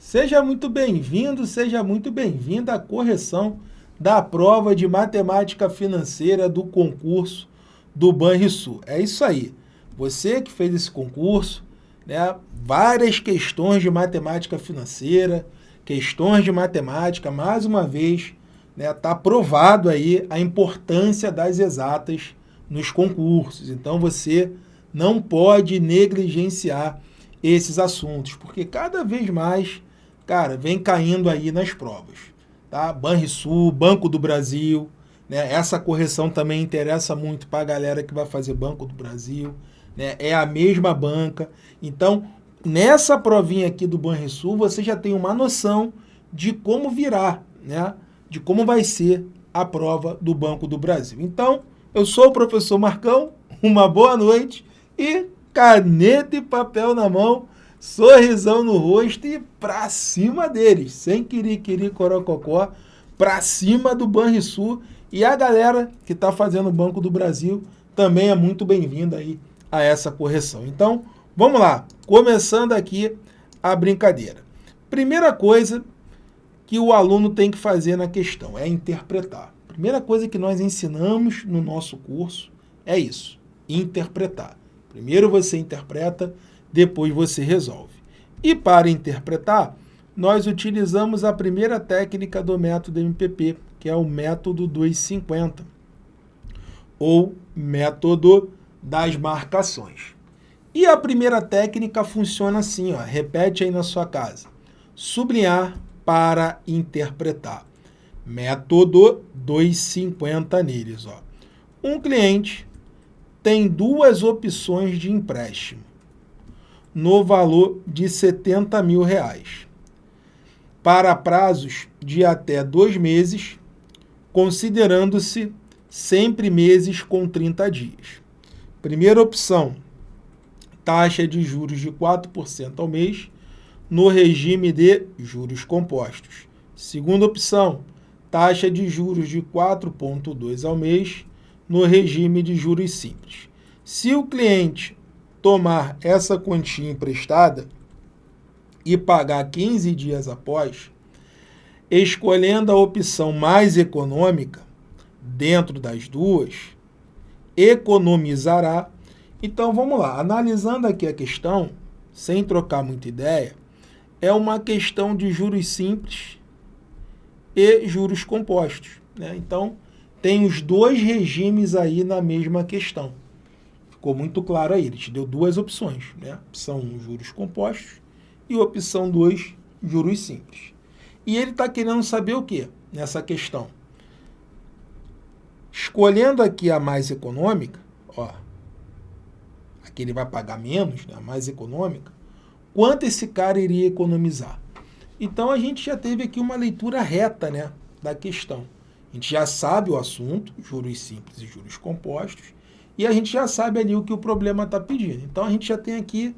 Seja muito bem-vindo, seja muito bem-vinda à correção da prova de matemática financeira do concurso do Banrisul. É isso aí. Você que fez esse concurso, né, várias questões de matemática financeira, questões de matemática, mais uma vez, está né, tá provado aí a importância das exatas nos concursos. Então você não pode negligenciar esses assuntos, porque cada vez mais, cara, vem caindo aí nas provas. Tá? Banrisul, Banco do Brasil, né? essa correção também interessa muito para a galera que vai fazer Banco do Brasil, né? é a mesma banca. Então, nessa provinha aqui do Banrisul, você já tem uma noção de como virá, né? de como vai ser a prova do Banco do Brasil. Então, eu sou o professor Marcão, uma boa noite e caneta e papel na mão, sorrisão no rosto e pra cima deles, sem querer corococó, pra cima do Banrisul e a galera que está fazendo o Banco do Brasil também é muito bem-vinda aí a essa correção. Então, vamos lá, começando aqui a brincadeira. Primeira coisa que o aluno tem que fazer na questão é interpretar. Primeira coisa que nós ensinamos no nosso curso é isso, interpretar. Primeiro você interpreta, depois você resolve. E para interpretar, nós utilizamos a primeira técnica do método MPP, que é o método 250, ou método das marcações. E a primeira técnica funciona assim, ó, repete aí na sua casa. Sublinhar para interpretar. Método 250 neles. Ó. Um cliente tem duas opções de empréstimo no valor de 70 mil reais para prazos de até dois meses, considerando-se sempre meses com 30 dias. Primeira opção, taxa de juros de 4% ao mês no regime de juros compostos. Segunda opção, taxa de juros de 4,2 ao mês no regime de juros simples. Se o cliente tomar essa quantia emprestada e pagar 15 dias após, escolhendo a opção mais econômica, dentro das duas, economizará. Então vamos lá, analisando aqui a questão, sem trocar muita ideia, é uma questão de juros simples e juros compostos. Né? Então, tem os dois regimes aí na mesma questão. Ficou muito claro aí, ele te deu duas opções, né? Opção 1, juros compostos, e opção 2, juros simples. E ele está querendo saber o que nessa questão? Escolhendo aqui a mais econômica, ó, aqui ele vai pagar menos, né, a mais econômica, quanto esse cara iria economizar? Então a gente já teve aqui uma leitura reta né, da questão. A gente já sabe o assunto, juros simples e juros compostos, e a gente já sabe ali o que o problema está pedindo. Então a gente já tem aqui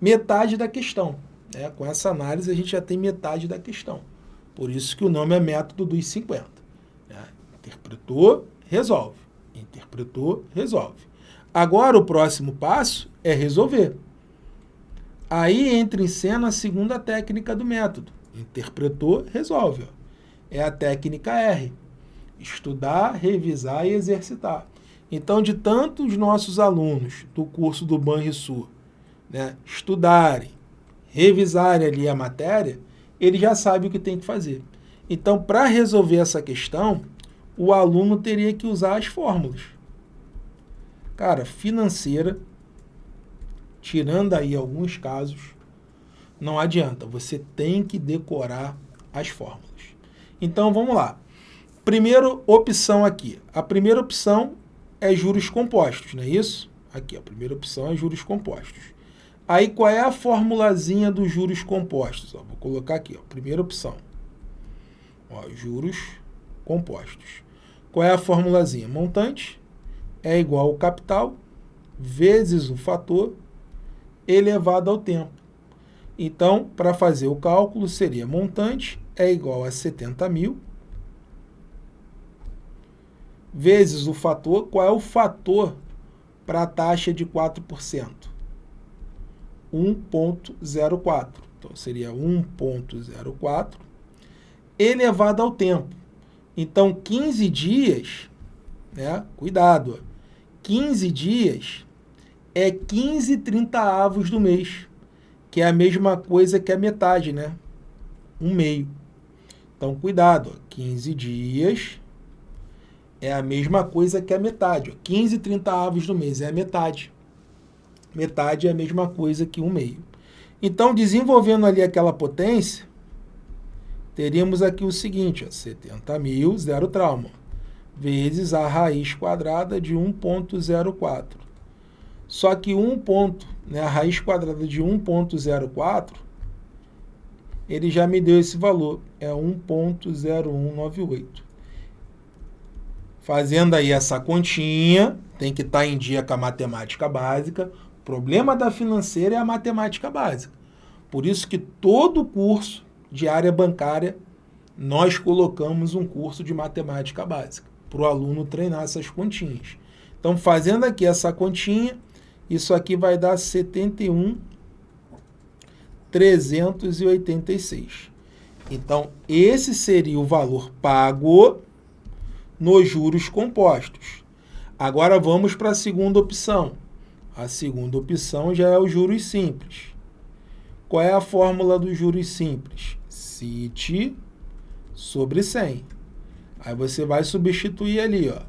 metade da questão. Né? Com essa análise a gente já tem metade da questão. Por isso que o nome é método dos 50. Né? Interpretou, resolve. Interpretou, resolve. Agora o próximo passo é resolver. Aí entra em cena a segunda técnica do método. Interpretou, resolve. É a técnica R estudar, revisar e exercitar. Então, de tantos nossos alunos do curso do Banrisul né, estudarem, revisarem ali a matéria, ele já sabe o que tem que fazer. Então, para resolver essa questão, o aluno teria que usar as fórmulas. Cara, financeira, tirando aí alguns casos, não adianta, você tem que decorar as fórmulas. Então, vamos lá. Primeira opção aqui. A primeira opção é juros compostos, não é isso? Aqui, a primeira opção é juros compostos. Aí, qual é a formulazinha dos juros compostos? Ó, vou colocar aqui, ó, primeira opção. Ó, juros compostos. Qual é a formulazinha? Montante é igual ao capital vezes o fator elevado ao tempo. Então, para fazer o cálculo, seria montante é igual a 70 mil vezes o fator. Qual é o fator para a taxa de 4%? 1,04. Então, seria 1.04 elevado ao tempo. Então, 15 dias, né? Cuidado, 15 dias é 15 30 avos do mês, que é a mesma coisa que a metade, né? Um meio. Então, cuidado, 15 dias é a mesma coisa que a metade. 15 30 avos do mês é a metade. Metade é a mesma coisa que um meio. Então, desenvolvendo ali aquela potência, teríamos aqui o seguinte, ó, 70 mil, zero trauma, vezes a raiz quadrada de 1.04. Só que 1 ponto, né, a raiz quadrada de 1.04, ele já me deu esse valor, é 1.0198. Fazendo aí essa continha, tem que estar tá em dia com a matemática básica. O problema da financeira é a matemática básica. Por isso que todo curso de área bancária, nós colocamos um curso de matemática básica, para o aluno treinar essas continhas. Então, fazendo aqui essa continha, isso aqui vai dar 71,386. Então, esse seria o valor pago nos juros compostos. Agora vamos para a segunda opção. A segunda opção já é os juros simples. Qual é a fórmula dos juros simples? CIT sobre 100. Aí você vai substituir ali, ó.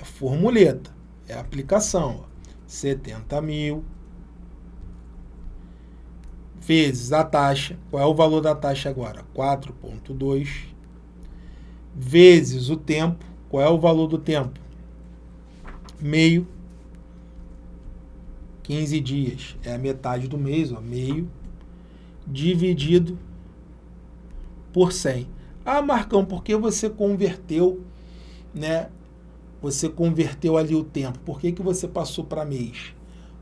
É formuleta, é aplicação, ó. 70 mil vezes a taxa. Qual é o valor da taxa agora? 4,2 vezes o tempo. Qual é o valor do tempo? Meio. 15 dias é a metade do mês, ó, meio, dividido por 100. Ah, Marcão, por que você converteu, né? Você converteu ali o tempo. Por que, que você passou para mês?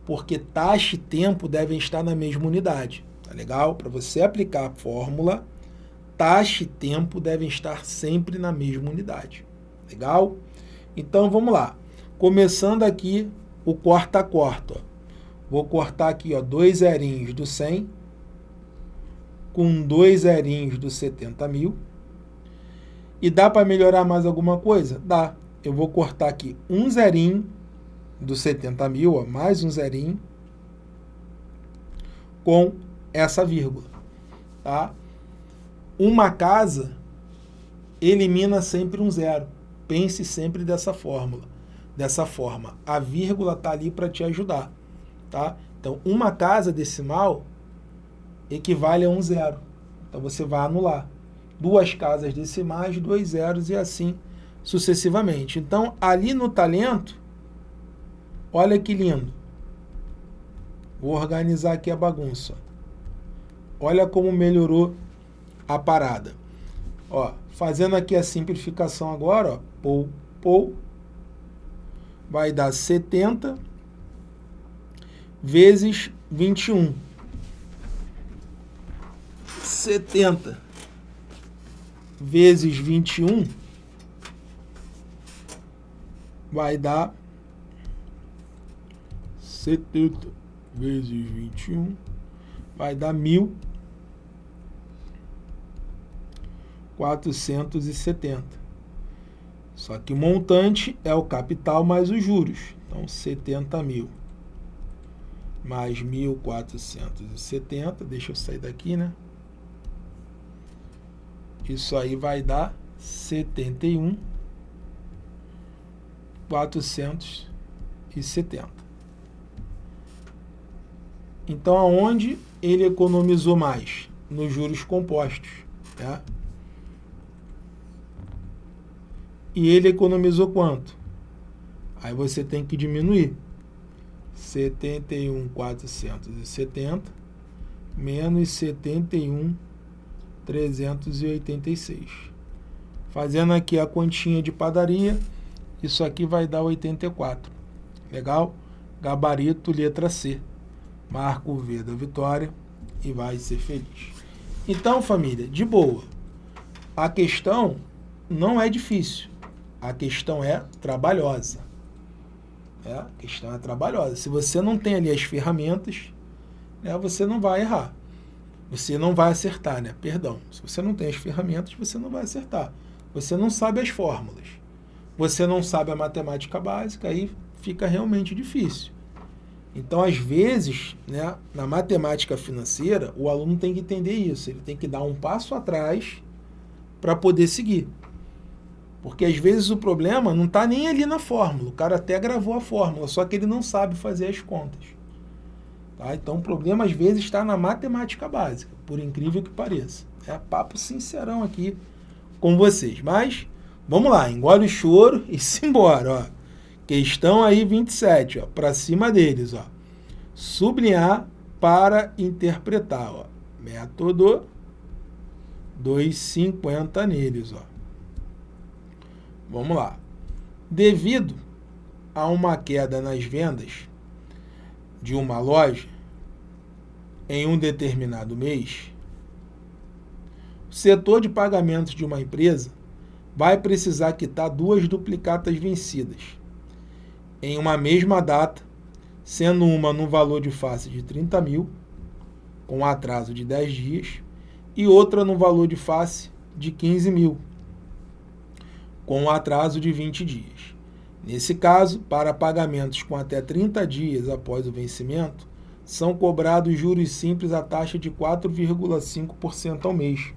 Porque taxa e tempo devem estar na mesma unidade. Tá legal? Para você aplicar a fórmula, taxa e tempo devem estar sempre na mesma unidade. Legal? Então, vamos lá. Começando aqui o corta-corta. Vou cortar aqui ó, dois zerinhos do 100 com dois zerinhos do 70 mil. E dá para melhorar mais alguma coisa? Dá. Eu vou cortar aqui um zerinho do 70 mil, ó, mais um zerinho, com essa vírgula. Tá? Uma casa elimina sempre um zero. Pense sempre dessa fórmula. Dessa forma. A vírgula está ali para te ajudar. Tá? Então, uma casa decimal equivale a um zero. Então você vai anular. Duas casas decimais, dois zeros e assim sucessivamente. Então, ali no talento, olha que lindo. Vou organizar aqui a bagunça. Olha como melhorou a parada. Ó, fazendo aqui a simplificação agora, ó, pou, pou, vai dar 70 vezes 21. 70 vezes 21 vai dar 70 vezes 21 vai dar 1.470. Só que o montante é o capital mais os juros. Então, 70 mil mais 1.470. Deixa eu sair daqui, né? Isso aí vai dar 71 470. Então, aonde ele economizou mais? Nos juros compostos. Né? E ele economizou quanto? Aí você tem que diminuir. 71,470 menos 71 386. Fazendo aqui a continha de padaria, isso aqui vai dar 84. Legal? Gabarito, letra C. Marca o V da vitória e vai ser feliz. Então, família, de boa. A questão não é difícil. A questão é trabalhosa. É, a questão é trabalhosa. Se você não tem ali as ferramentas, né, você não vai errar. você não vai acertar, né? Perdão. Se você não tem as ferramentas, você não vai acertar. Você não sabe as fórmulas. Você não sabe a matemática básica, aí fica realmente difícil. Então, às vezes, né, na matemática financeira, o aluno tem que entender isso. Ele tem que dar um passo atrás para poder seguir. Porque às vezes o problema não está nem ali na fórmula. O cara até gravou a fórmula, só que ele não sabe fazer as contas. Tá? Então o problema às vezes está na matemática básica, por incrível que pareça. É papo sincerão aqui com vocês. Mas vamos lá, engole o choro e simbora. Ó. Questão aí 27, ó, para cima deles. Ó. Sublinhar para interpretar. Ó. Método 2,50 neles. Ó. Vamos lá. Devido a uma queda nas vendas de uma loja em um determinado mês, o setor de pagamentos de uma empresa vai precisar quitar duas duplicatas vencidas em uma mesma data, sendo uma no valor de face de 30 mil, com atraso de 10 dias, e outra no valor de face de 15 mil, com atraso de 20 dias. Nesse caso, para pagamentos com até 30 dias após o vencimento, são cobrados juros simples a taxa de 4,5% ao mês,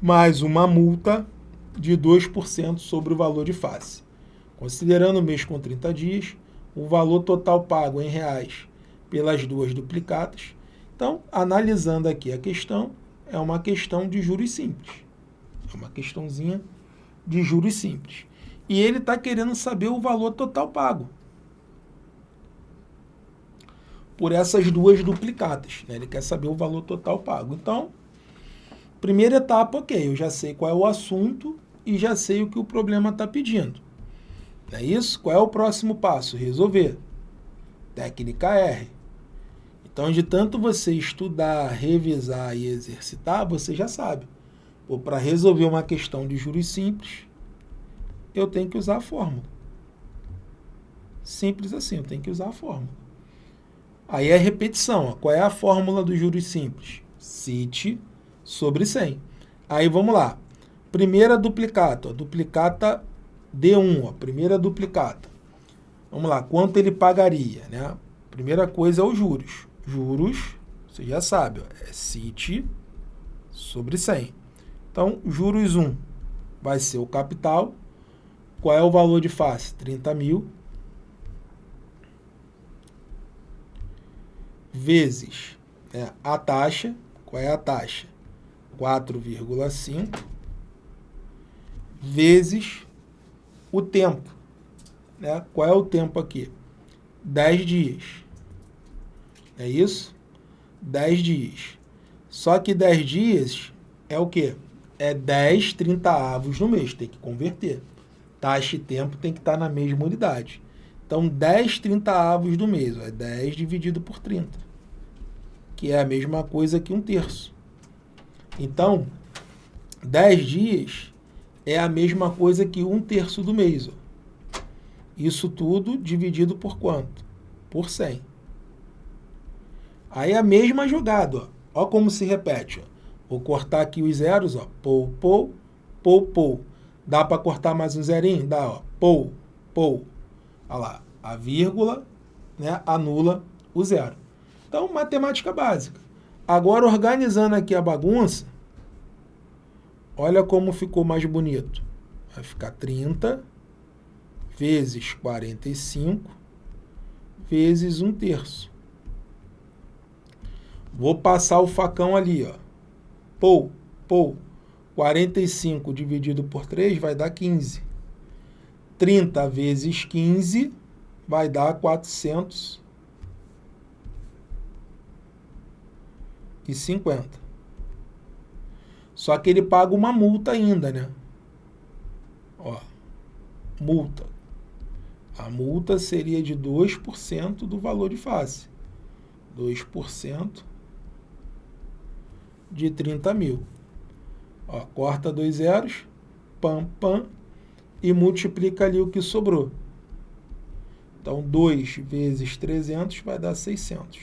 mais uma multa de 2% sobre o valor de face. Considerando o mês com 30 dias, o valor total pago em reais pelas duas duplicatas. Então, analisando aqui a questão, é uma questão de juros simples. É uma questãozinha de juros simples. E ele está querendo saber o valor total pago por essas duas duplicatas. Né? Ele quer saber o valor total pago. Então, primeira etapa, ok, eu já sei qual é o assunto e já sei o que o problema está pedindo. Não é isso? Qual é o próximo passo? Resolver. Técnica R. Então, de tanto você estudar, revisar e exercitar, você já sabe. Para resolver uma questão de juros simples, eu tenho que usar a fórmula. Simples assim, eu tenho que usar a fórmula. Aí é repetição. Ó. Qual é a fórmula dos juros simples? CIT sobre 100. Aí vamos lá. Primeira duplicata, ó, duplicata D1, ó, primeira duplicata. Vamos lá, quanto ele pagaria? Né? Primeira coisa é os juros juros, você já sabe, ó, é CIT sobre 100. Então, juros 1 vai ser o capital. Qual é o valor de face? 30 mil. Vezes né, a taxa. Qual é a taxa? 4,5. Vezes o tempo. Né? Qual é o tempo aqui? 10 dias. É isso? 10 dias. Só que 10 dias é o quê? É 10 30 avos no mês, tem que converter. Taxa e tempo tem que estar na mesma unidade. Então, 10 30 avos do mês, é 10 dividido por 30, que é a mesma coisa que um terço. Então, 10 dias é a mesma coisa que um terço do mês. Ó. Isso tudo dividido por quanto? Por 100. Aí a mesma jogada, ó. Ó como se repete, ó. Vou cortar aqui os zeros, ó. Pou, pou, pou, pou. Dá para cortar mais um zerinho? Dá, ó. Pou, pou. Olha lá. A vírgula né, anula o zero. Então, matemática básica. Agora, organizando aqui a bagunça, olha como ficou mais bonito. Vai ficar 30 vezes 45 vezes 1 terço. Vou passar o facão ali, ó. Pou, pou. 45 dividido por 3 vai dar 15. 30 vezes 15 vai dar 450. Só que ele paga uma multa ainda, né? Ó, multa. A multa seria de 2% do valor de face. 2% de 30 mil. Ó, corta dois zeros, pam, pam, e multiplica ali o que sobrou. Então, 2 vezes 300 vai dar 600.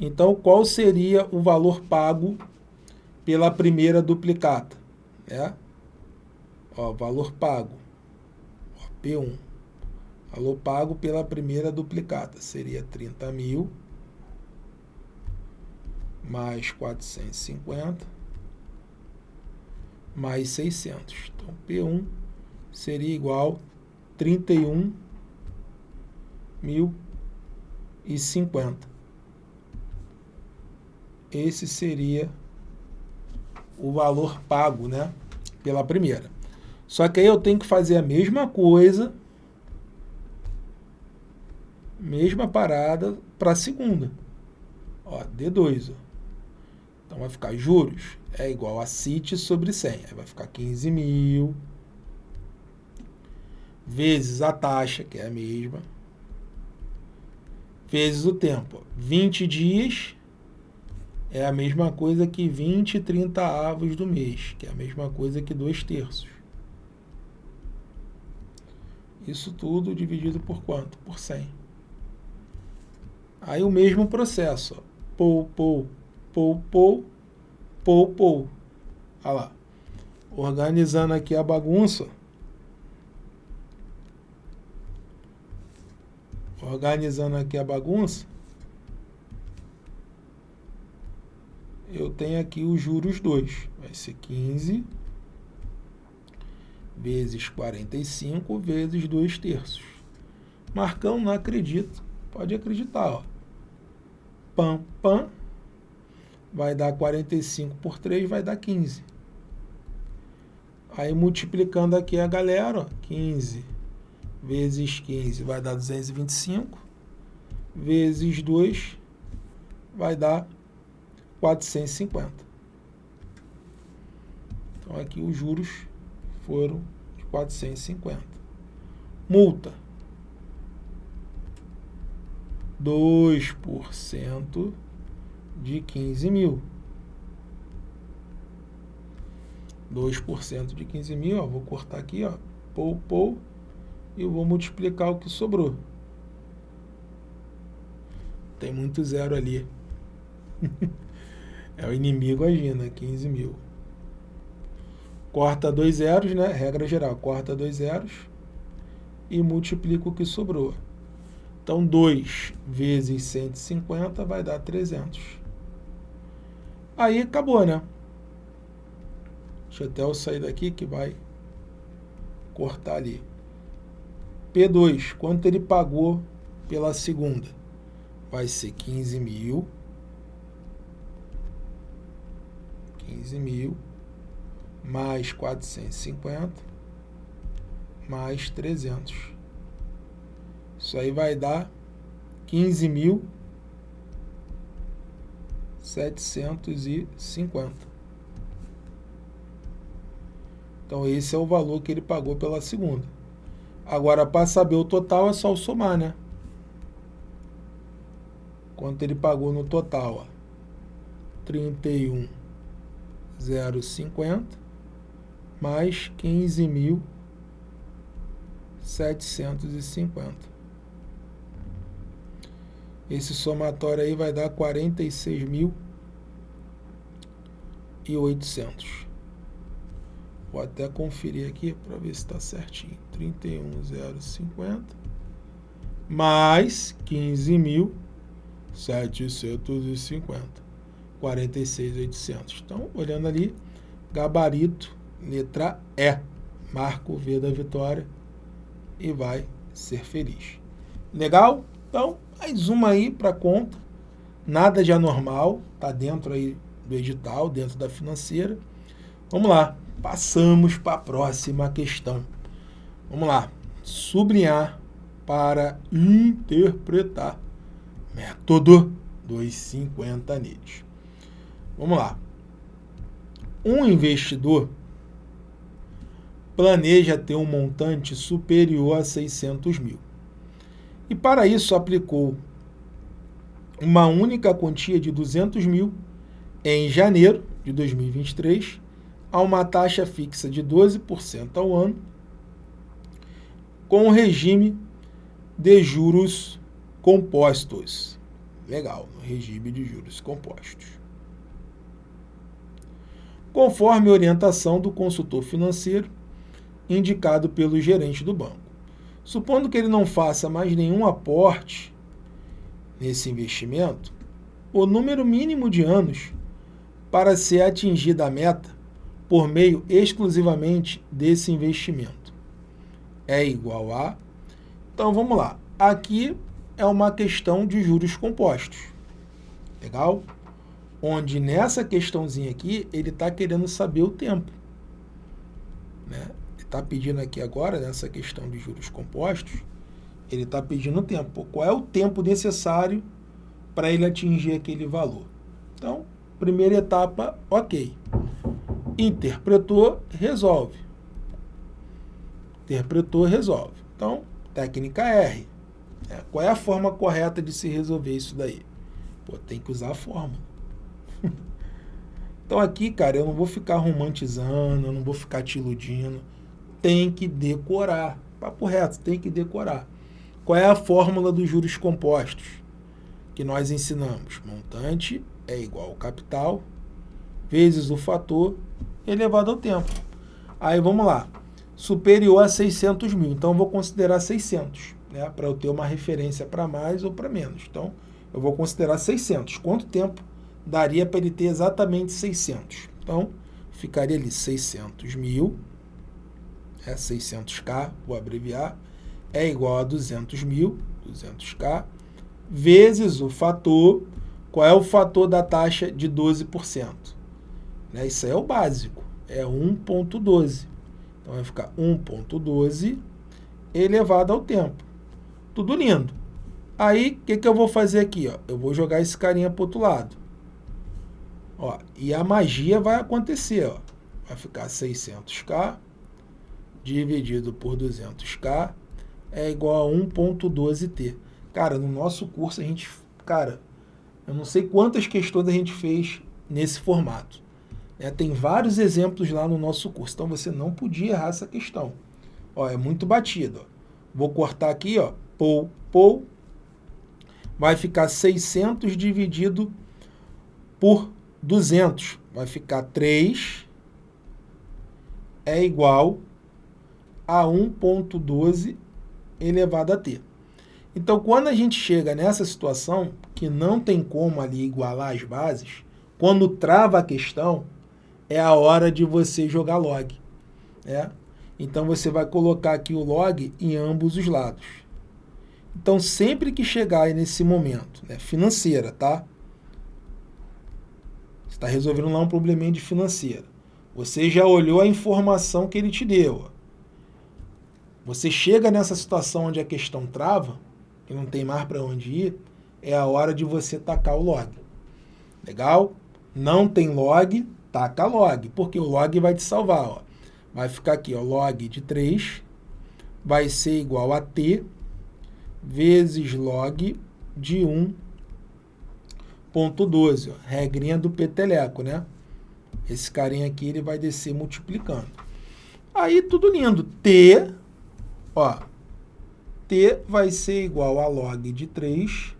Então, qual seria o valor pago pela primeira duplicata? É? Ó, valor pago, ó, P1. Valor pago pela primeira duplicata seria 30 mil mais 450 mais 600. Então, P1 seria igual 31.050. Esse seria o valor pago, né, pela primeira. Só que aí eu tenho que fazer a mesma coisa, mesma parada para a segunda. Ó, D2, ó. Então vai ficar juros é igual a CIT sobre 100. Aí vai ficar 15 mil vezes a taxa, que é a mesma, vezes o tempo. 20 dias é a mesma coisa que 20 30 avos do mês, que é a mesma coisa que 2 terços. Isso tudo dividido por quanto? Por 100. Aí o mesmo processo. Pou, pou, pou, pou, pou, pou. Olha lá. Organizando aqui a bagunça. Organizando aqui a bagunça. Eu tenho aqui os juros 2. Vai ser 15 vezes 45 vezes 2 terços. Marcão, não acredito. Pode acreditar, ó. Pam, pam vai dar 45 por 3, vai dar 15. Aí multiplicando aqui a galera, ó, 15 vezes 15 vai dar 225, vezes 2 vai dar 450. Então aqui os juros foram de 450. Multa. 2% de 15 mil. 2% de 15 mil, ó, vou cortar aqui, ó, pou, pou, e vou multiplicar o que sobrou. Tem muito zero ali. é o inimigo agindo, 15 mil. Corta dois zeros, né? Regra geral, corta dois zeros e multiplica o que sobrou. Então, 2 vezes 150 vai dar 300. Aí acabou, né? Deixa até eu sair daqui que vai cortar ali. P2, quanto ele pagou pela segunda? Vai ser 15 mil. 15 mil mais 450 mais 300. Isso aí vai dar 15 mil 750. Então, esse é o valor que ele pagou pela segunda. Agora, para saber o total, é só somar, né? Quanto ele pagou no total, ó. 31,050 mais 15.750. Esse somatório aí vai dar 46.800. Vou até conferir aqui para ver se está certinho. 31.050 mais 15.750. 46.800. Então, olhando ali, gabarito, letra E. Marco V da vitória e vai ser feliz. Legal? Então, mais uma aí para conta. Nada de anormal, tá dentro aí do edital, dentro da financeira. Vamos lá, passamos para a próxima questão. Vamos lá, sublinhar para interpretar. Método 250 neles. Vamos lá. Um investidor planeja ter um montante superior a 600 mil e para isso aplicou uma única quantia de 200 mil em janeiro de 2023 a uma taxa fixa de 12% ao ano com o regime de juros compostos. Legal, no regime de juros compostos. Conforme orientação do consultor financeiro, indicado pelo gerente do banco. Supondo que ele não faça mais nenhum aporte nesse investimento, o número mínimo de anos para ser atingida a meta por meio exclusivamente desse investimento é igual a. Então vamos lá. Aqui é uma questão de juros compostos. Legal? Onde nessa questãozinha aqui, ele está querendo saber o tempo. Né? Está pedindo aqui agora, nessa questão de juros compostos, ele está pedindo tempo. Qual é o tempo necessário para ele atingir aquele valor? Então, primeira etapa, ok. Interpretou, resolve. Interpretou, resolve. Então, técnica R. É, qual é a forma correta de se resolver isso daí? Pô, tem que usar a fórmula. então aqui, cara, eu não vou ficar romantizando, eu não vou ficar te iludindo. Tem que decorar. Papo reto, tem que decorar. Qual é a fórmula dos juros compostos que nós ensinamos? Montante é igual ao capital vezes o fator elevado ao tempo. Aí vamos lá. Superior a 600 mil. Então, vou considerar 600, né? Para eu ter uma referência para mais ou para menos. Então, eu vou considerar 600. Quanto tempo daria para ele ter exatamente 600? Então, ficaria ali 600 mil, é 600k, vou abreviar, é igual a 200 mil, 200k, vezes o fator, qual é o fator da taxa de 12%? Né? Isso aí é o básico, é 1.12. Então vai ficar 1.12 elevado ao tempo. Tudo lindo. Aí, o que, que eu vou fazer aqui? Ó? Eu vou jogar esse carinha para outro lado. Ó, e a magia vai acontecer. Ó. Vai ficar 600k dividido por 200k é igual a 1.12t. Cara, no nosso curso a gente... Cara, eu não sei quantas questões a gente fez nesse formato. É, tem vários exemplos lá no nosso curso, então você não podia errar essa questão. Ó, é muito batido. Ó. Vou cortar aqui, ó, pou, pou, vai ficar 600 dividido por 200, vai ficar 3 é igual a 1.12 elevado a t. Então, quando a gente chega nessa situação, que não tem como ali igualar as bases, quando trava a questão, é a hora de você jogar log. Né? Então, você vai colocar aqui o log em ambos os lados. Então, sempre que chegar nesse momento, né, financeira, tá? Você está resolvendo lá um probleminha de financeira. Você já olhou a informação que ele te deu. Você chega nessa situação onde a questão trava, e não tem mais para onde ir, é a hora de você tacar o log. Legal? Não tem log, taca log, porque o log vai te salvar. Ó. Vai ficar aqui, ó, log de 3 vai ser igual a t vezes log de 1.12, regrinha do peteleco, né? Esse carinha aqui ele vai descer multiplicando. Aí tudo lindo. T, ó, T vai ser igual a log de 3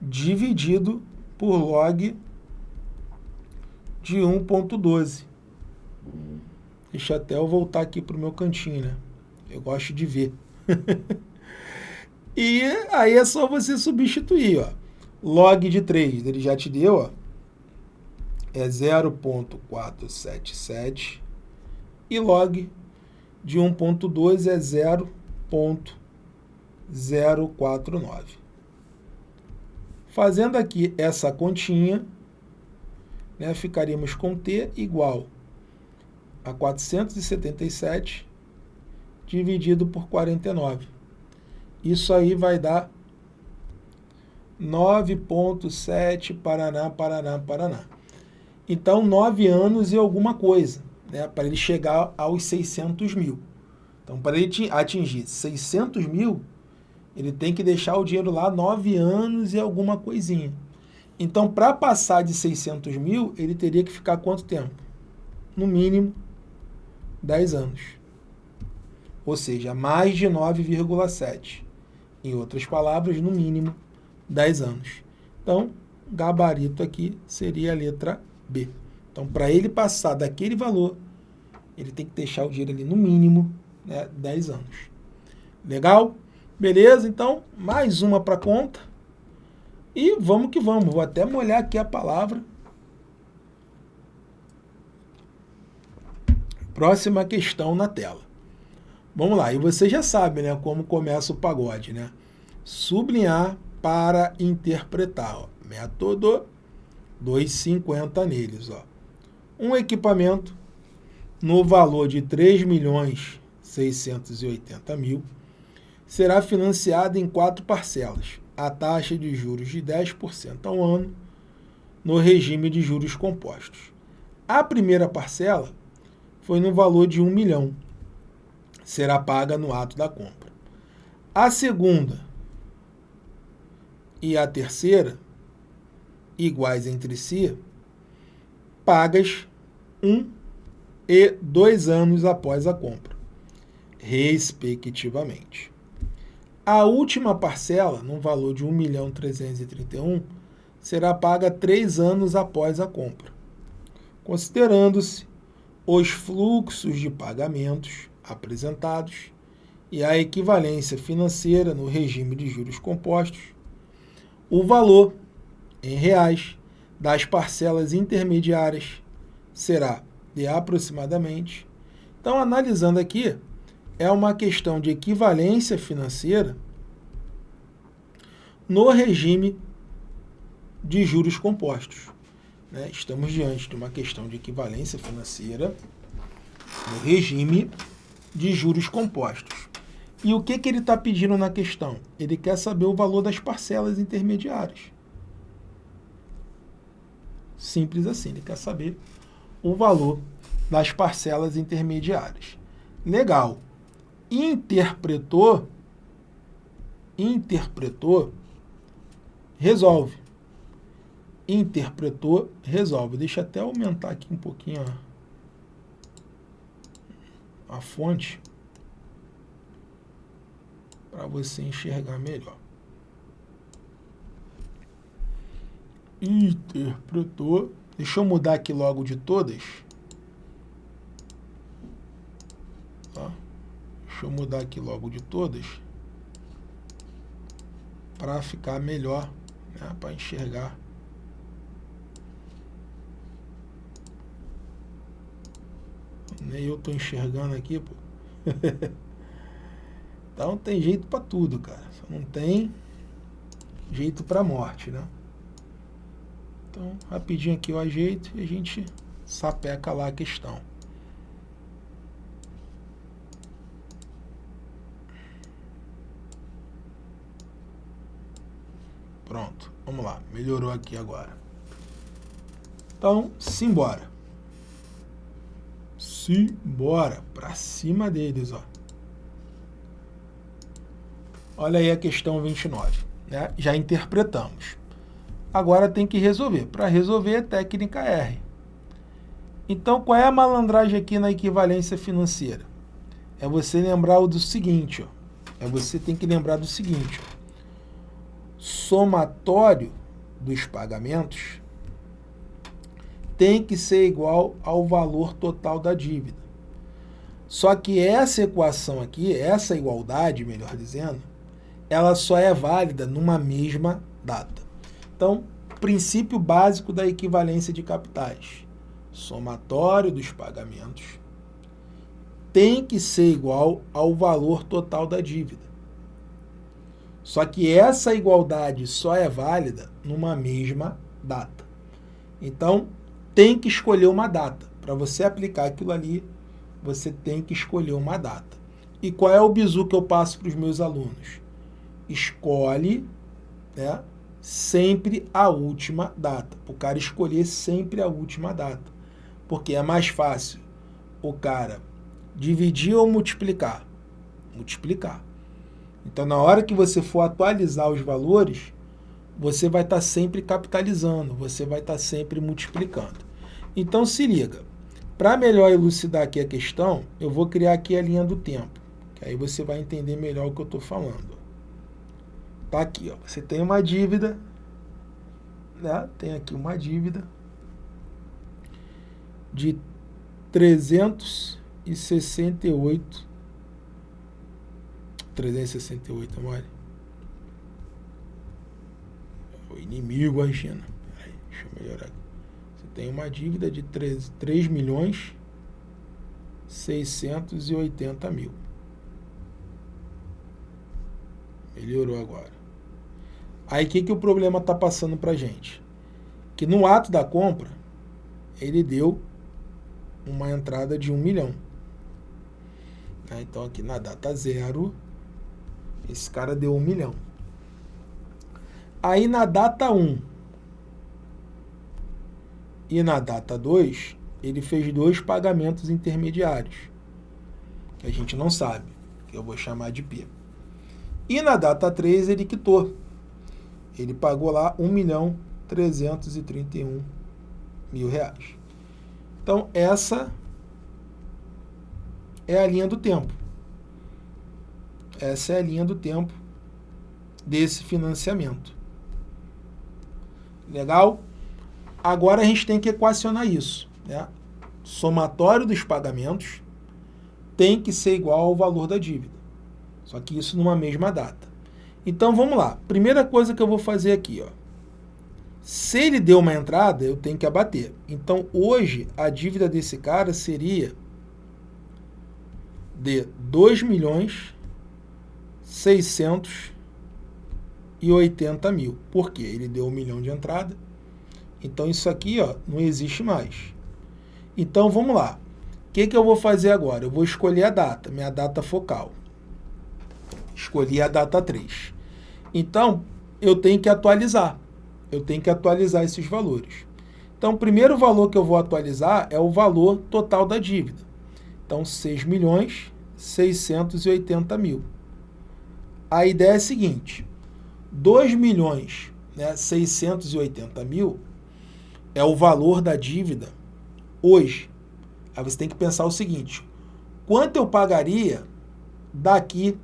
dividido por log de 1.12. Deixa até eu voltar aqui para o meu cantinho, né? Eu gosto de ver. e aí é só você substituir, ó. Log de 3, ele já te deu, ó. É 0.477 e log de 1.2 é 0.049. Fazendo aqui essa continha, né, ficaríamos com T igual a 477 dividido por 49. Isso aí vai dar 9.7 Paraná, Paraná, Paraná. Então, 9 anos e alguma coisa, né, para ele chegar aos 600 mil. Então, para ele atingir 600 mil, ele tem que deixar o dinheiro lá 9 anos e alguma coisinha. Então, para passar de 600 mil, ele teria que ficar quanto tempo? No mínimo, 10 anos. Ou seja, mais de 9,7. Em outras palavras, no mínimo, 10 anos. Então, gabarito aqui seria a letra B. Então, para ele passar daquele valor, ele tem que deixar o dinheiro ali no mínimo né, 10 anos. Legal? Beleza? Então, mais uma para conta. E vamos que vamos. Vou até molhar aqui a palavra. Próxima questão na tela. Vamos lá. E você já sabe né, como começa o pagode. Né? Sublinhar para interpretar. Ó. Método 2,50 neles. Ó. Um equipamento no valor de 3 milhões 680 mil será financiado em quatro parcelas, a taxa de juros de 10% ao ano, no regime de juros compostos. A primeira parcela foi no valor de 1 milhão, será paga no ato da compra. A segunda e a terceira, iguais entre si, pagas um e dois anos após a compra, respectivamente. A última parcela, no valor de 1.331.000, será paga três anos após a compra, considerando-se os fluxos de pagamentos apresentados e a equivalência financeira no regime de juros compostos, o valor em reais das parcelas intermediárias será de aproximadamente. Então, analisando aqui, é uma questão de equivalência financeira no regime de juros compostos. Né? Estamos diante de uma questão de equivalência financeira no regime de juros compostos. E o que, que ele está pedindo na questão? Ele quer saber o valor das parcelas intermediárias. Simples assim, ele quer saber o valor das parcelas intermediárias. Legal interpretou, interpretou, resolve. Interpretou, resolve. Deixa até aumentar aqui um pouquinho a, a fonte para você enxergar melhor. Interpretou. Deixa eu mudar aqui logo de todas. Tá? Deixa eu mudar aqui logo de todas para ficar melhor, né, para enxergar. Nem eu tô enxergando aqui, pô. então tem jeito para tudo, cara. Só não tem jeito para morte, né? Então, rapidinho aqui eu ajeito e a gente sapeca lá a questão. Pronto, vamos lá. Melhorou aqui agora. Então, simbora. Simbora. Para cima deles, ó. Olha aí a questão 29. Né? Já interpretamos. Agora tem que resolver. Para resolver, técnica R. Então, qual é a malandragem aqui na equivalência financeira? É você lembrar do seguinte, ó. É você tem que lembrar do seguinte, ó somatório dos pagamentos tem que ser igual ao valor total da dívida. Só que essa equação aqui, essa igualdade, melhor dizendo, ela só é válida numa mesma data. Então, princípio básico da equivalência de capitais. Somatório dos pagamentos tem que ser igual ao valor total da dívida. Só que essa igualdade só é válida numa mesma data. Então, tem que escolher uma data. Para você aplicar aquilo ali, você tem que escolher uma data. E qual é o bizu que eu passo para os meus alunos? Escolhe né, sempre a última data. O cara escolher sempre a última data. Porque é mais fácil o cara dividir ou multiplicar. Multiplicar. Então, na hora que você for atualizar os valores, você vai estar tá sempre capitalizando, você vai estar tá sempre multiplicando. Então, se liga. Para melhor elucidar aqui a questão, eu vou criar aqui a linha do tempo, que aí você vai entender melhor o que eu estou falando. Tá aqui, ó. Você tem uma dívida, né? Tem aqui uma dívida de 368 368, amor. O inimigo agindo. Peraí, deixa eu melhorar aqui. Você tem uma dívida de 3, 3 milhões 680 mil. Melhorou agora. Aí o que, que o problema está passando para gente? Que no ato da compra, ele deu uma entrada de um milhão. Né, então aqui na data zero, esse cara deu um milhão. Aí na data 1 um, e na data 2, ele fez dois pagamentos intermediários, que a gente não sabe, que eu vou chamar de P. E na data 3 ele quitou. Ele pagou lá 1 milhão 331 mil reais. Então, essa é a linha do tempo. Essa é a linha do tempo desse financiamento. Legal? Agora a gente tem que equacionar isso. Né? Somatório dos pagamentos tem que ser igual ao valor da dívida. Só que isso numa mesma data. Então vamos lá. Primeira coisa que eu vou fazer aqui, ó. Se ele deu uma entrada, eu tenho que abater. Então hoje a dívida desse cara seria de 2 milhões 680 mil. Por quê? Ele deu um milhão de entrada. Então isso aqui ó, não existe mais. Então vamos lá. O que, que eu vou fazer agora? Eu vou escolher a data, minha data focal. Escolhi a data 3. Então, eu tenho que atualizar. Eu tenho que atualizar esses valores. Então, o primeiro valor que eu vou atualizar é o valor total da dívida. Então, 6 milhões 680 mil. A ideia é a seguinte, 2 milhões né, 680 mil é o valor da dívida hoje. Aí você tem que pensar o seguinte, quanto eu pagaria daqui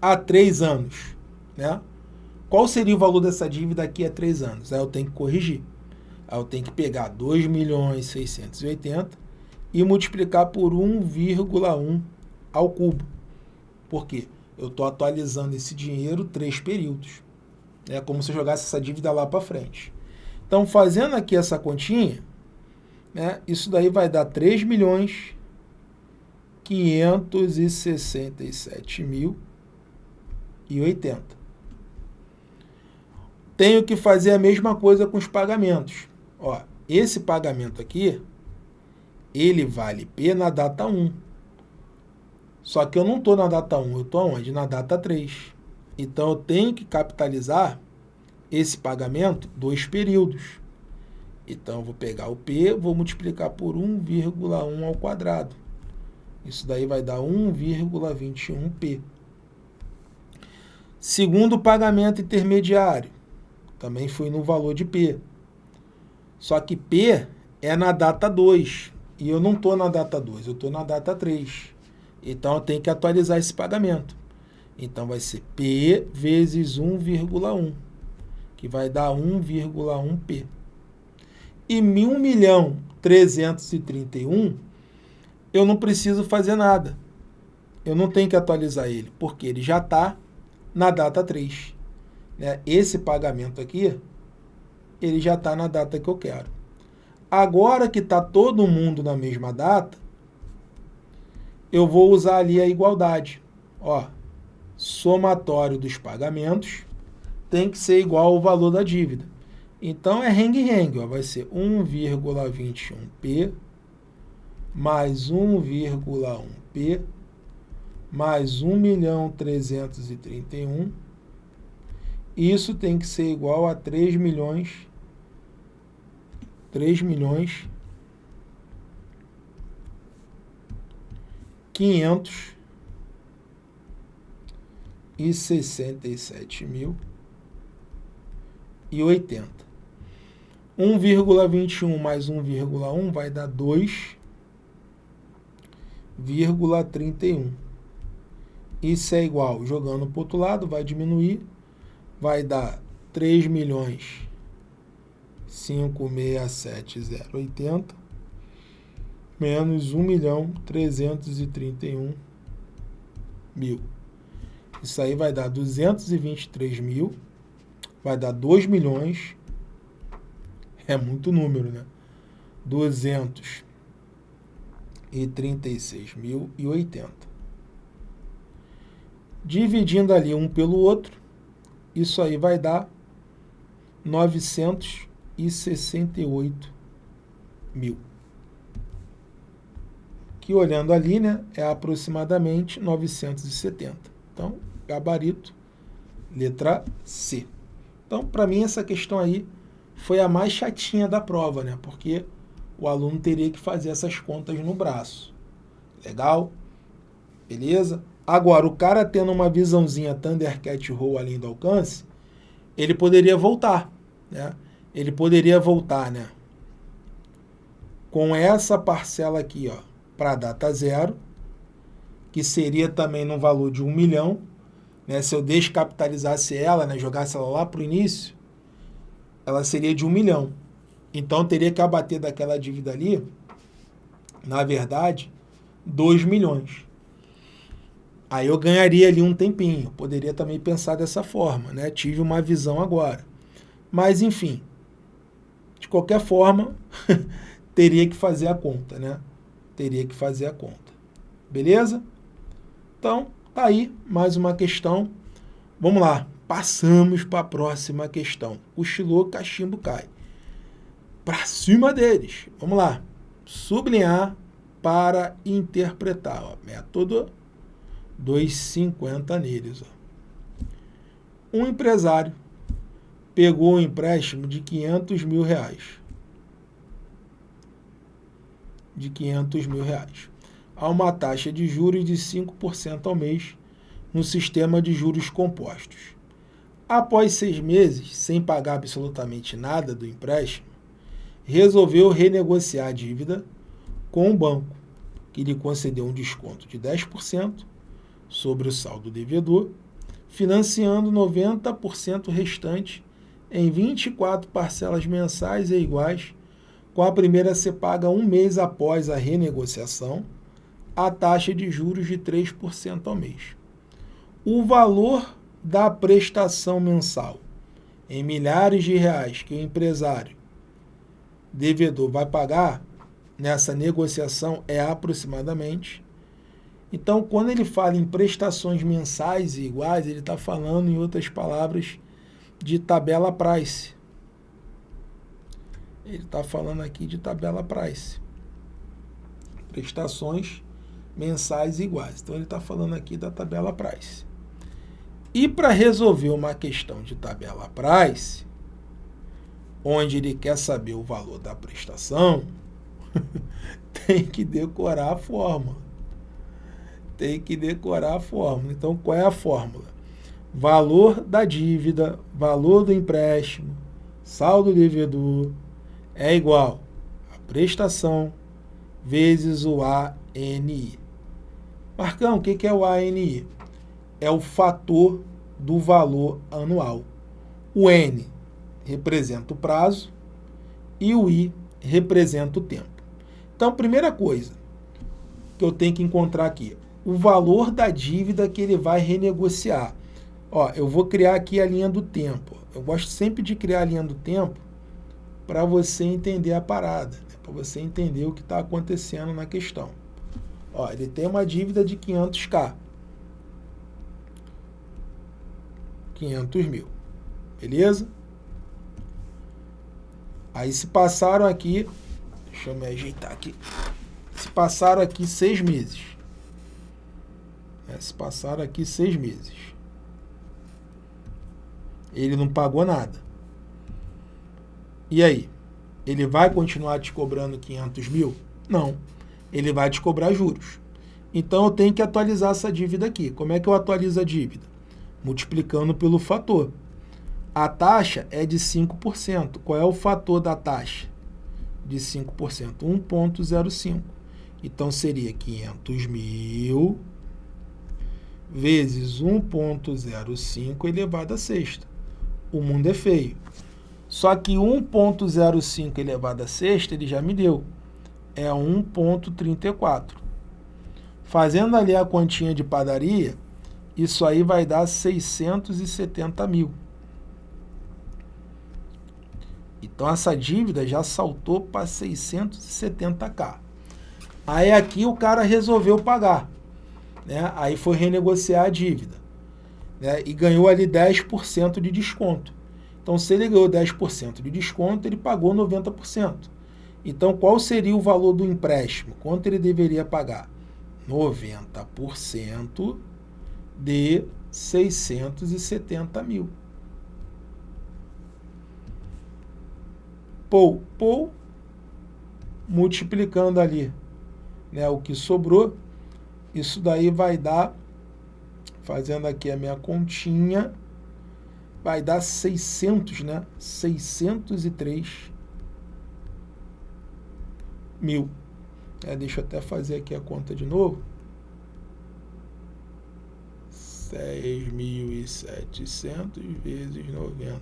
a três anos, né? Qual seria o valor dessa dívida daqui a três anos? Aí eu tenho que corrigir. Aí eu tenho que pegar 2 milhões 680 e multiplicar por 1,1 ao cubo. Por quê? Eu estou atualizando esse dinheiro três períodos. É como se eu jogasse essa dívida lá para frente. Então, fazendo aqui essa continha, né, isso daí vai dar 3 milhões 567 mil e 80. Tenho que fazer a mesma coisa com os pagamentos. Ó, esse pagamento aqui, ele vale P na data 1. Só que eu não estou na data 1, eu estou onde? Na data 3. Então, eu tenho que capitalizar esse pagamento dois períodos. Então, eu vou pegar o P, vou multiplicar por 1,1 ao quadrado. Isso daí vai dar 1,21P. Segundo pagamento intermediário, também foi no valor de P. Só que P é na data 2, e eu não estou na data 2, eu estou na data 3. Então, eu tenho que atualizar esse pagamento. Então, vai ser P vezes 1,1, que vai dar 1,1P. E 1 milhão 331, eu não preciso fazer nada. Eu não tenho que atualizar ele, porque ele já está na data 3. Né? Esse pagamento aqui, ele já está na data que eu quero. Agora que está todo mundo na mesma data, eu vou usar ali a igualdade. Ó, somatório dos pagamentos tem que ser igual ao valor da dívida. Então, é rengue-rengue, vai ser 1,21p mais 1,1p mais 1 milhão 331. Isso tem que ser igual a 3 milhões 3 milhões 500 e 67 mil e 80. 1,21 mais 1,1 vai dar 2,31. Isso é igual, jogando para o outro lado, vai diminuir, vai dar 3 milhões 567,080 menos 1 milhão 331 mil. Isso aí vai dar 223 mil, vai dar 2 milhões, é muito número, né? 236 mil e 80. Dividindo ali um pelo outro, isso aí vai dar 968 mil. Que olhando ali, né, é aproximadamente 970. Então, gabarito, letra C. Então, para mim, essa questão aí foi a mais chatinha da prova, né? Porque o aluno teria que fazer essas contas no braço. Legal? Beleza? Agora, o cara tendo uma visãozinha Thundercat Roll além do alcance, ele poderia voltar, né? Ele poderia voltar, né? Com essa parcela aqui, ó, para data zero, que seria também no valor de um milhão, né? Se eu descapitalizasse ela, né, jogasse ela lá para o início, ela seria de um milhão. Então teria que abater daquela dívida ali, na verdade, 2 milhões. Aí eu ganharia ali um tempinho. Poderia também pensar dessa forma, né? Tive uma visão agora. Mas, enfim, de qualquer forma, teria que fazer a conta, né? Teria que fazer a conta. Beleza? Então, tá aí mais uma questão. Vamos lá, passamos para a próxima questão. Cochilou, cachimbo cai. Para cima deles. Vamos lá. Sublinhar para interpretar. Ó. Método 2,50 neles. Ó. Um empresário pegou um empréstimo de 500 mil reais. De 500 mil reais. A uma taxa de juros de 5% ao mês no sistema de juros compostos. Após seis meses, sem pagar absolutamente nada do empréstimo, resolveu renegociar a dívida com o banco, que lhe concedeu um desconto de 10% sobre o saldo devedor, financiando 90% restante em 24 parcelas mensais e iguais, com a primeira a ser paga um mês após a renegociação, a taxa de juros de 3% ao mês. O valor da prestação mensal em milhares de reais que o empresário devedor vai pagar nessa negociação é aproximadamente então, quando ele fala em prestações mensais iguais, ele está falando, em outras palavras, de tabela price. Ele está falando aqui de tabela price. Prestações mensais iguais. Então, ele está falando aqui da tabela price. E para resolver uma questão de tabela price, onde ele quer saber o valor da prestação, tem que decorar a fórmula tem que decorar a fórmula. Então, qual é a fórmula? Valor da dívida, valor do empréstimo, saldo devedor é igual a prestação vezes o ANI. Marcão, o que é o ANI? É o fator do valor anual. O N representa o prazo e o I representa o tempo. Então, primeira coisa que eu tenho que encontrar aqui, o valor da dívida que ele vai renegociar. Ó, eu vou criar aqui a linha do tempo. Eu gosto sempre de criar a linha do tempo para você entender a parada, né? para você entender o que está acontecendo na questão. Ó, ele tem uma dívida de 500k. 500 mil. Beleza? Aí se passaram aqui, deixa eu me ajeitar aqui, se passaram aqui seis meses. É, se passaram aqui seis meses. Ele não pagou nada. E aí? Ele vai continuar te cobrando 500 mil? Não. Ele vai te cobrar juros. Então eu tenho que atualizar essa dívida aqui. Como é que eu atualizo a dívida? Multiplicando pelo fator. A taxa é de 5%. Qual é o fator da taxa? De 5%. 1,05. Então seria 500 mil vezes 1.05 elevado a sexta. O mundo é feio. Só que 1.05 elevado a sexta ele já me deu. É 1.34. Fazendo ali a continha de padaria, isso aí vai dar 670 mil. Então essa dívida já saltou para 670k. Aí aqui o cara resolveu pagar. Né? Aí foi renegociar a dívida. Né? E ganhou ali 10% de desconto. Então se ele ganhou 10% de desconto, ele pagou 90%. Então qual seria o valor do empréstimo? Quanto ele deveria pagar? 90% de 670 mil. Pou, pou, multiplicando ali né, o que sobrou, isso daí vai dar, fazendo aqui a minha continha, vai dar 600, né? 603 mil. É, deixa eu até fazer aqui a conta de novo. 6.700 vezes 90.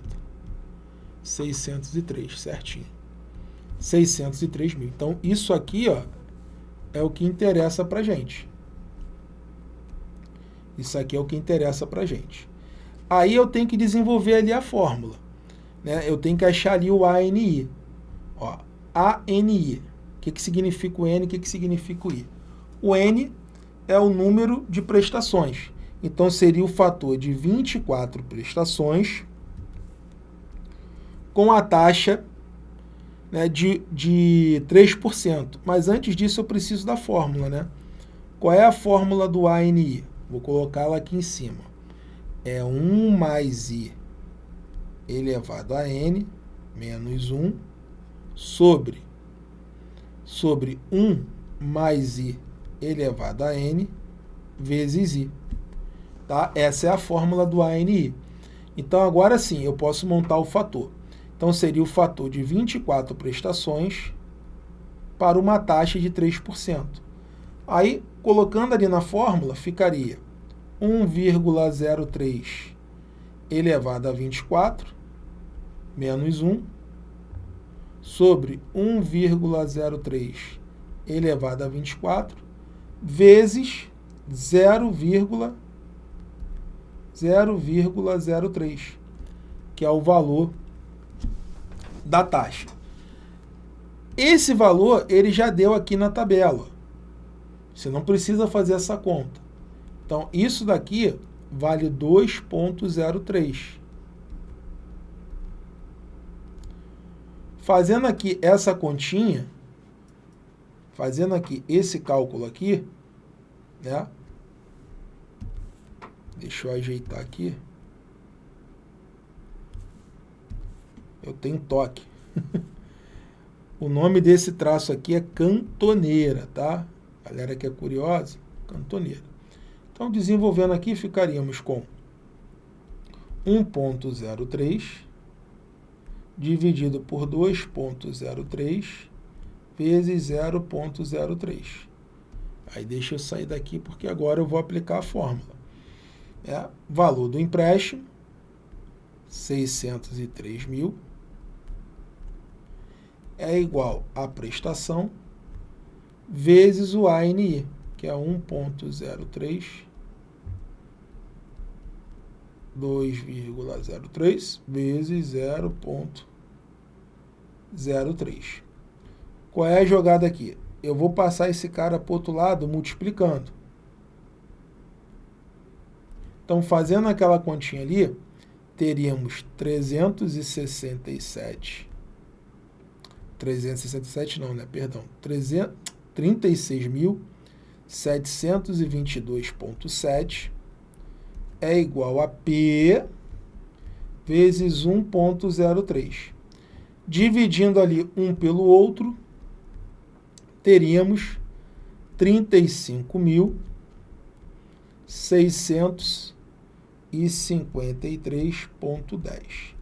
603, certinho. 603 mil. Então, isso aqui ó, é o que interessa para gente. Isso aqui é o que interessa para gente. Aí eu tenho que desenvolver ali a fórmula. Né? Eu tenho que achar ali o ANI. Ó, ANI. O que, que significa o N, o que, que significa o I? O N é o número de prestações. Então, seria o fator de 24 prestações com a taxa né, de, de 3%. Mas antes disso, eu preciso da fórmula. Né? Qual é a fórmula do ANI? Vou colocá-la aqui em cima. É 1 mais I elevado a N menos 1 sobre, sobre 1 mais I elevado a N vezes I. Tá? Essa é a fórmula do ANI. Então, agora sim, eu posso montar o fator. Então, seria o fator de 24 prestações para uma taxa de 3%. Aí, colocando ali na fórmula, ficaria 1,03 elevado a 24 menos 1 sobre 1,03 elevado a 24 vezes 0,03 0,03, que é o valor da taxa. Esse valor ele já deu aqui na tabela. Você não precisa fazer essa conta. Então, isso daqui vale 2,03. Fazendo aqui essa continha, fazendo aqui esse cálculo aqui, né? Deixa eu ajeitar aqui. Eu tenho toque. o nome desse traço aqui é cantoneira, tá? Galera que é curiosa, cantoneira. Então, desenvolvendo aqui, ficaríamos com 1.03 dividido por 2.03 vezes 0.03. Aí deixa eu sair daqui porque agora eu vou aplicar a fórmula é valor do empréstimo, 603 mil, é igual a prestação vezes o ANI, que é 1.03, 2,03 vezes 0.03. Qual é a jogada aqui? Eu vou passar esse cara para o outro lado multiplicando. Então, fazendo aquela continha ali, teríamos 367. 367 não, né? Perdão. 36.722.7 é igual a P vezes 1.03. Dividindo ali um pelo outro, teríamos 35.600 e 53,10.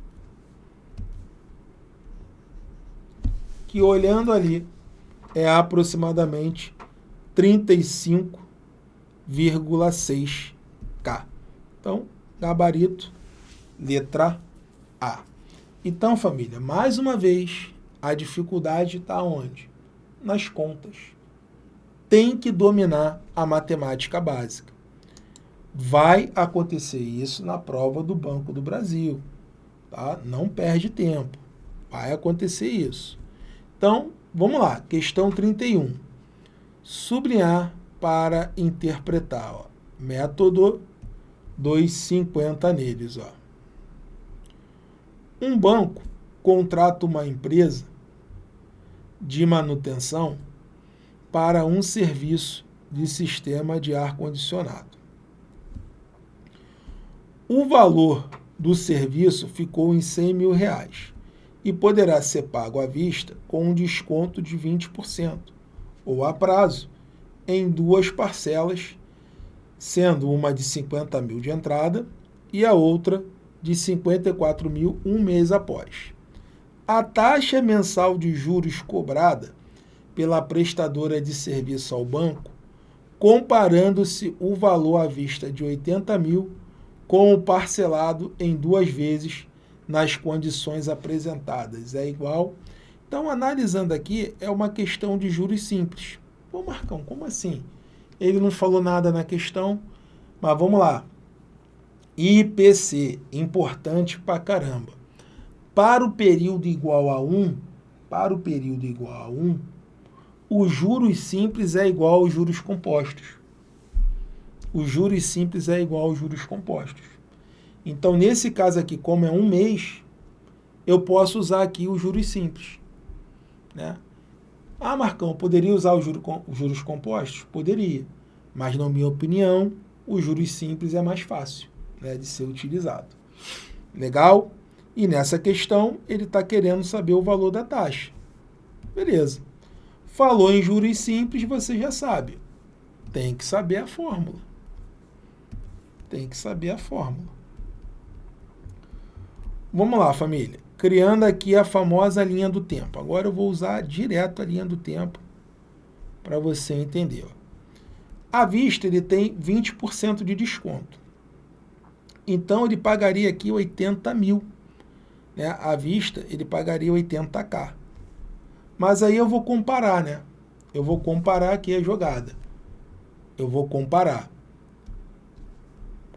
Que olhando ali é aproximadamente 35,6 K. Então, gabarito, letra A. Então, família, mais uma vez, a dificuldade está onde? Nas contas. Tem que dominar a matemática básica. Vai acontecer isso na prova do Banco do Brasil. Tá? Não perde tempo. Vai acontecer isso. Então, vamos lá. Questão 31. Sublinhar para interpretar. Ó. Método 250 neles. Ó. Um banco contrata uma empresa de manutenção para um serviço de sistema de ar-condicionado. O valor do serviço ficou em 100 mil reais e poderá ser pago à vista com um desconto de 20% ou a prazo em duas parcelas, sendo uma de 50 mil de entrada e a outra de 54 mil um mês após. A taxa mensal de juros cobrada pela prestadora de serviço ao banco, comparando-se o valor à vista de 80 mil com o parcelado em duas vezes nas condições apresentadas. É igual. Então, analisando aqui, é uma questão de juros simples. Pô, Marcão, como assim? Ele não falou nada na questão, mas vamos lá. IPC, importante pra caramba. Para o período igual a 1, para o período igual a 1, os juros simples é igual aos juros compostos. Os juros simples é igual aos juros compostos. Então, nesse caso aqui, como é um mês, eu posso usar aqui os juros simples. Né? Ah, Marcão, poderia usar os juros, os juros compostos? Poderia. Mas, na minha opinião, os juros simples é mais fácil né, de ser utilizado. Legal? E nessa questão, ele está querendo saber o valor da taxa. Beleza. Falou em juros simples, você já sabe. Tem que saber a fórmula. Tem que saber a fórmula. Vamos lá, família. Criando aqui a famosa linha do tempo. Agora eu vou usar direto a linha do tempo para você entender. À vista, ele tem 20% de desconto. Então, ele pagaria aqui 80 mil. Né? À vista, ele pagaria 80k. Mas aí eu vou comparar, né? Eu vou comparar aqui a jogada. Eu vou comparar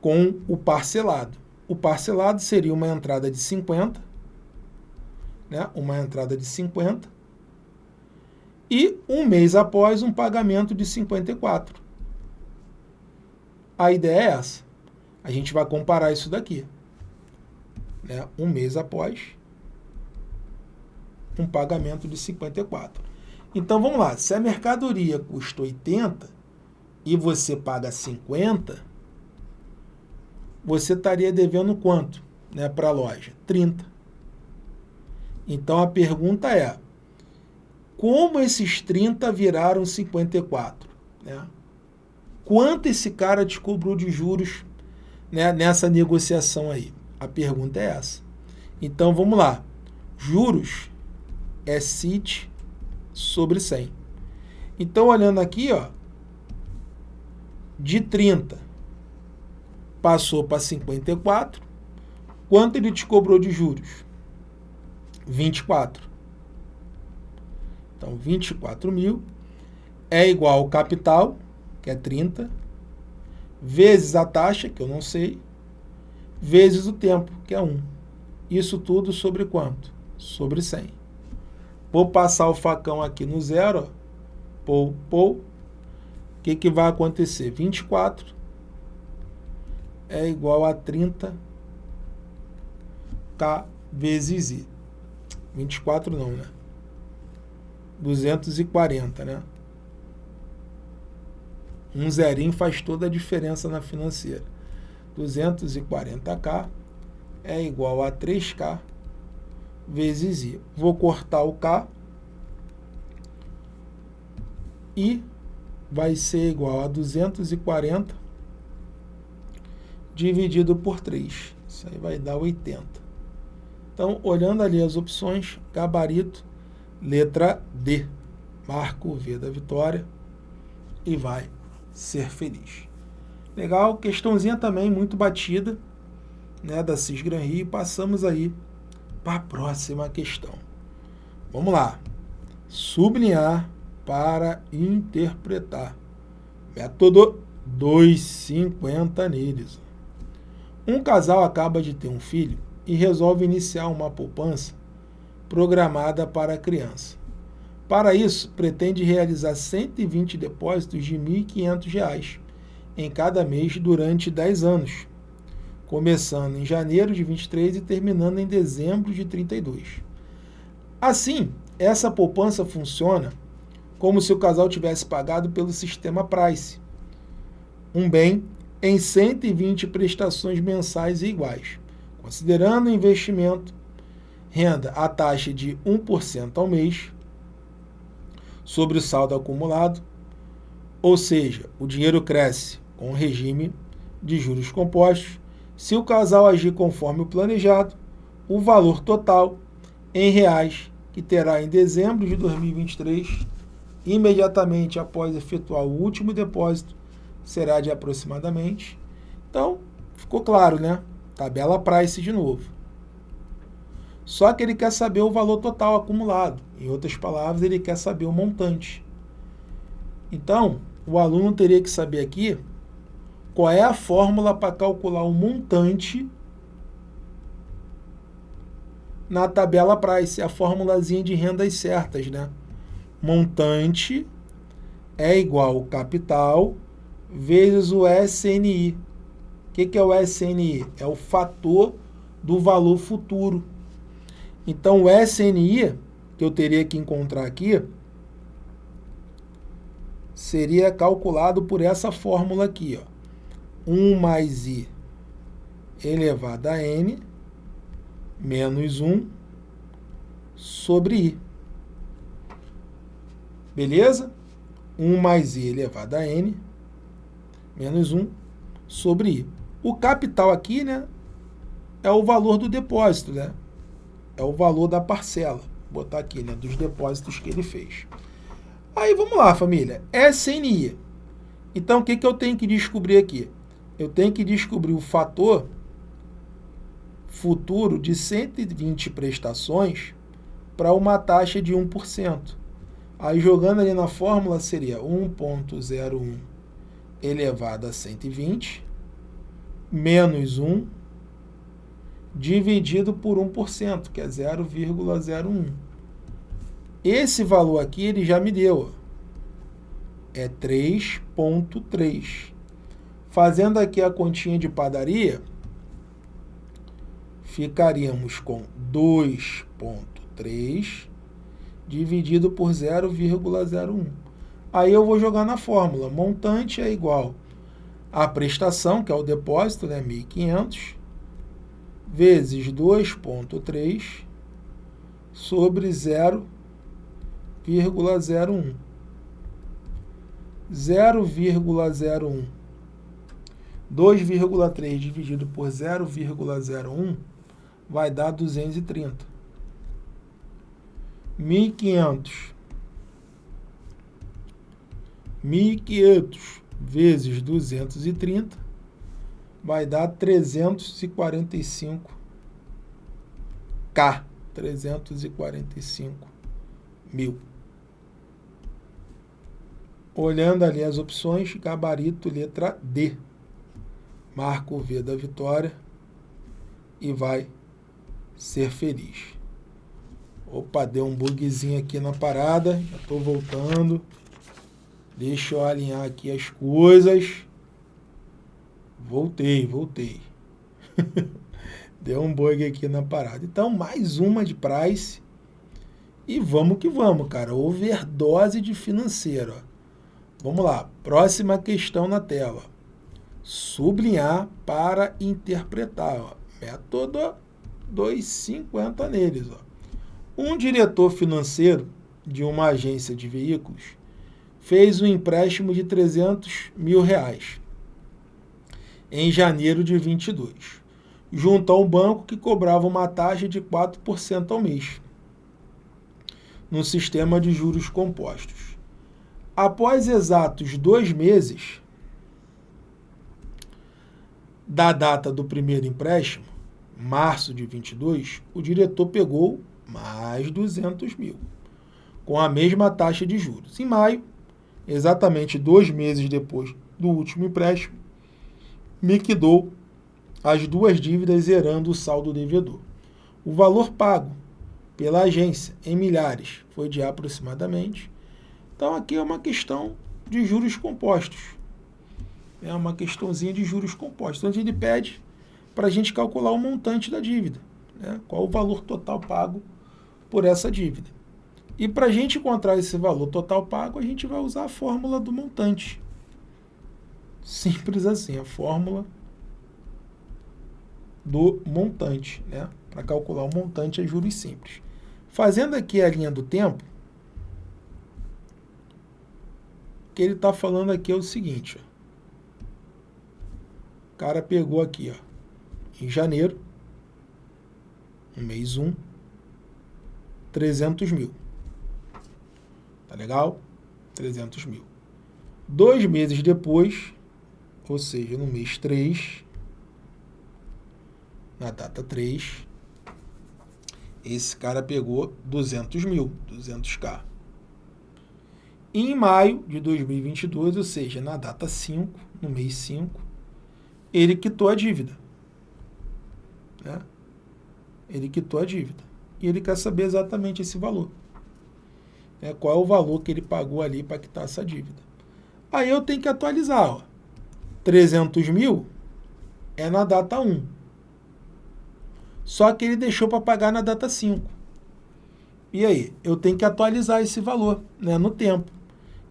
com o parcelado. O parcelado seria uma entrada de 50, né? uma entrada de 50, e um mês após um pagamento de 54. A ideia é essa. A gente vai comparar isso daqui. Né? Um mês após um pagamento de 54. Então, vamos lá. Se a mercadoria custa 80 e você paga 50, você estaria devendo quanto né, para a loja? 30. Então, a pergunta é, como esses 30 viraram 54? Né? Quanto esse cara te cobrou de juros né, nessa negociação aí? A pergunta é essa. Então, vamos lá. Juros é CIT sobre 100. Então, olhando aqui, ó, de 30 passou para 54, quanto ele te cobrou de juros? 24. Então, 24 mil é igual ao capital, que é 30, vezes a taxa, que eu não sei, vezes o tempo, que é 1. Isso tudo sobre quanto? Sobre 100. Vou passar o facão aqui no zero, ó. Pou, pou. O que, que vai acontecer? 24 é igual a 30K vezes I. 24 não, né? 240, né? Um zerinho faz toda a diferença na financeira. 240K é igual a 3K vezes I. Vou cortar o K e vai ser igual a 240 dividido por 3. Isso aí vai dar 80. Então, olhando ali as opções, gabarito, letra D. Marca o V da vitória e vai ser feliz. Legal, questãozinha também muito batida, né, da Cisgran Rio. Passamos aí para a próxima questão. Vamos lá. Sublinhar para interpretar. Método 250 neles. Um casal acaba de ter um filho e resolve iniciar uma poupança programada para a criança. Para isso, pretende realizar 120 depósitos de R$ 1.500 em cada mês durante 10 anos, começando em janeiro de 23 e terminando em dezembro de 32. Assim, essa poupança funciona como se o casal tivesse pagado pelo sistema Price, um bem em 120 prestações mensais iguais, considerando o investimento, renda a taxa de 1% ao mês sobre o saldo acumulado, ou seja, o dinheiro cresce com o regime de juros compostos. Se o casal agir conforme o planejado, o valor total em reais que terá em dezembro de 2023, imediatamente após efetuar o último depósito, será de aproximadamente. Então, ficou claro, né? Tabela Price de novo. Só que ele quer saber o valor total acumulado. Em outras palavras, ele quer saber o montante. Então, o aluno teria que saber aqui qual é a fórmula para calcular o montante na tabela Price, a formulazinha de rendas certas, né? Montante é igual capital vezes o SNI. O que, que é o SNI? É o fator do valor futuro. Então, o SNI, que eu teria que encontrar aqui, seria calculado por essa fórmula aqui, ó. 1 mais i elevado a n menos 1 sobre i. Beleza? 1 mais i elevado a n menos 1 sobre i. O capital aqui, né, é o valor do depósito, né? É o valor da parcela. Vou botar aqui, né, dos depósitos que ele fez. Aí, vamos lá, família. SNI. Então, o que, que eu tenho que descobrir aqui? eu tenho que descobrir o fator futuro de 120 prestações para uma taxa de 1%. Aí jogando ali na fórmula seria 1.01 elevado a 120 menos 1 dividido por 1%, que é 0,01. Esse valor aqui ele já me deu. É 3.3. Fazendo aqui a continha de padaria, ficaríamos com 2,3 dividido por 0,01. Aí eu vou jogar na fórmula. Montante é igual à prestação, que é o depósito, né, 1.500, vezes 2,3 sobre 0,01. 0,01 2,3 dividido por 0,01 vai dar 230. 1.500. 1.500 vezes 230 vai dar 345 K. 345 mil. Olhando ali as opções, gabarito letra D marca o V da vitória e vai ser feliz. Opa, deu um bugzinho aqui na parada, já estou voltando. Deixa eu alinhar aqui as coisas. Voltei, voltei. deu um bug aqui na parada. Então, mais uma de price. E vamos que vamos, cara. Overdose de financeiro. Vamos lá. Próxima questão na tela sublinhar para interpretar. Ó. Método 250 neles. Ó. Um diretor financeiro de uma agência de veículos fez um empréstimo de 300 mil reais em janeiro de 22, junto a um banco que cobrava uma taxa de 4% ao mês, no sistema de juros compostos. Após exatos dois meses, da data do primeiro empréstimo, março de 22, o diretor pegou mais 200 mil, com a mesma taxa de juros. Em maio, exatamente dois meses depois do último empréstimo, liquidou as duas dívidas zerando o saldo devedor. O valor pago pela agência em milhares foi de aproximadamente. Então aqui é uma questão de juros compostos. É uma questãozinha de juros compostos. Então ele pede para a gente calcular o montante da dívida. Né? Qual o valor total pago por essa dívida. E para a gente encontrar esse valor total pago, a gente vai usar a fórmula do montante. Simples assim, a fórmula do montante, né? Para calcular o montante é juros simples. Fazendo aqui a linha do tempo, o que ele está falando aqui é o seguinte, ó. O cara pegou aqui, ó, em janeiro, no mês 1, 300 mil. Tá legal? 300 mil. Dois meses depois, ou seja, no mês 3, na data 3, esse cara pegou 200 mil, 200k. E em maio de 2022, ou seja, na data 5, no mês 5, ele quitou a dívida. Né? Ele quitou a dívida e ele quer saber exatamente esse valor. É, qual é o valor que ele pagou ali para quitar essa dívida. Aí eu tenho que atualizar. Ó. 300 mil é na data 1. Só que ele deixou para pagar na data 5. E aí? Eu tenho que atualizar esse valor né, no tempo.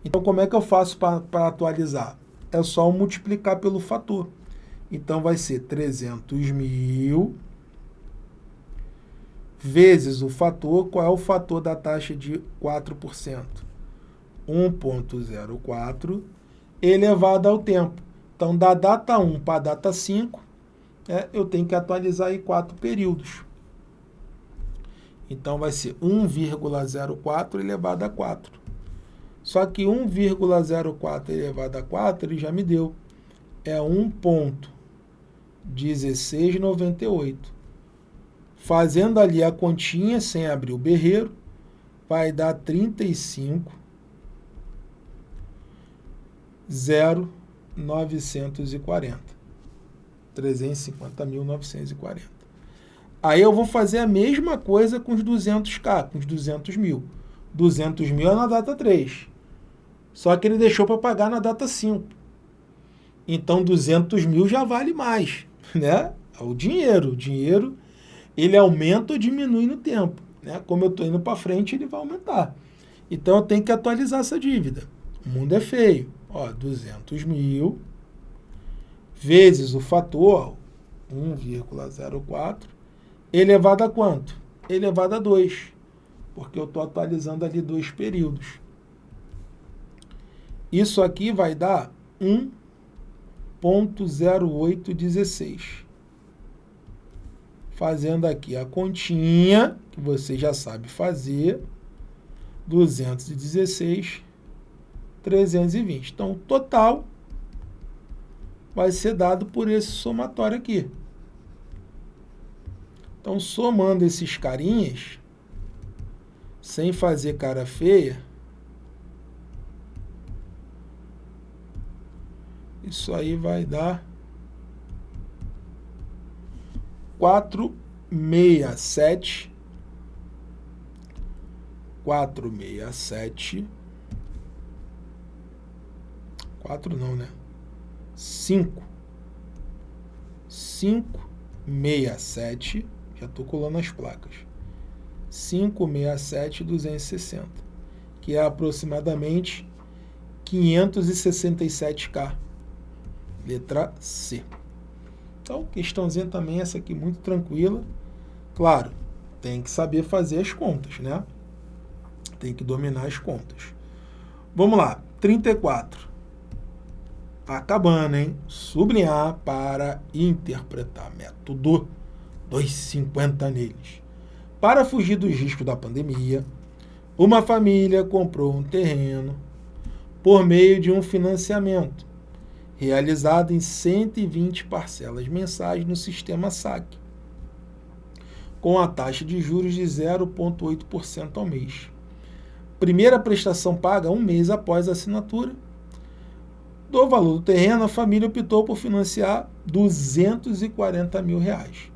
Então, como é que eu faço para atualizar? É só multiplicar pelo fator. Então, vai ser 300 mil vezes o fator, qual é o fator da taxa de 4%? 1.04 elevado ao tempo. Então, da data 1 para a data 5, é, eu tenho que atualizar aí quatro períodos. Então, vai ser 1,04 elevado a 4. Só que 1,04 elevado a 4 ele já me deu. É 1,1698 fazendo ali a continha sem abrir o berreiro, vai dar 35 0,940. 350.940. Aí eu vou fazer a mesma coisa com os 200k, com os 200 mil. 200 mil é na data 3. Só que ele deixou para pagar na data 5. Então 200 mil já vale mais, né? É o dinheiro. O dinheiro ele aumenta ou diminui no tempo. Né? Como eu estou indo para frente, ele vai aumentar. Então, eu tenho que atualizar essa dívida. O mundo é feio. Ó, 200 mil vezes o fator 1,04 elevado a quanto? Elevado a 2, porque eu estou atualizando ali dois períodos. Isso aqui vai dar 1.0816 fazendo aqui a continha, que você já sabe fazer, 216, 320. Então, o total vai ser dado por esse somatório aqui. Então, somando esses carinhas, sem fazer cara feia, isso aí vai dar 467 467 4 não, né? 5 567 já estou colando as placas. 567 260 que é aproximadamente 567k letra C então, questãozinha também essa aqui muito tranquila. Claro, tem que saber fazer as contas, né? Tem que dominar as contas. Vamos lá, 34. Tá acabando, hein? Sublinhar para interpretar. Método 250 neles. Para fugir dos riscos da pandemia, uma família comprou um terreno por meio de um financiamento realizada em 120 parcelas mensais no sistema SAC, com a taxa de juros de 0,8% ao mês. Primeira prestação paga um mês após a assinatura. Do valor do terreno, a família optou por financiar 240 mil reais.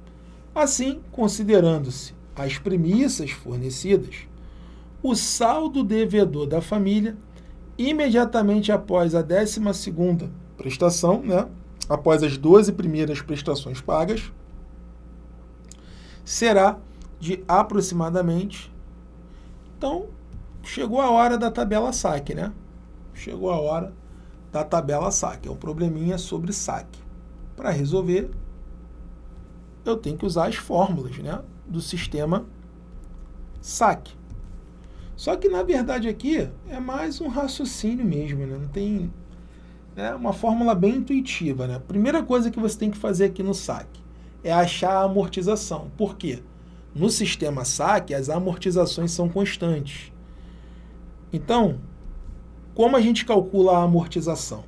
Assim, considerando-se as premissas fornecidas, o saldo devedor da família, imediatamente após a 12ª prestação, né, após as 12 primeiras prestações pagas, será de aproximadamente. Então, chegou a hora da tabela saque, né? Chegou a hora da tabela saque. É um probleminha sobre saque. Para resolver, eu tenho que usar as fórmulas, né, do sistema saque. Só que, na verdade, aqui é mais um raciocínio mesmo, né? Não tem é uma fórmula bem intuitiva. Né? Primeira coisa que você tem que fazer aqui no saque é achar a amortização. Por quê? No sistema saque, as amortizações são constantes. Então, como a gente calcula a amortização?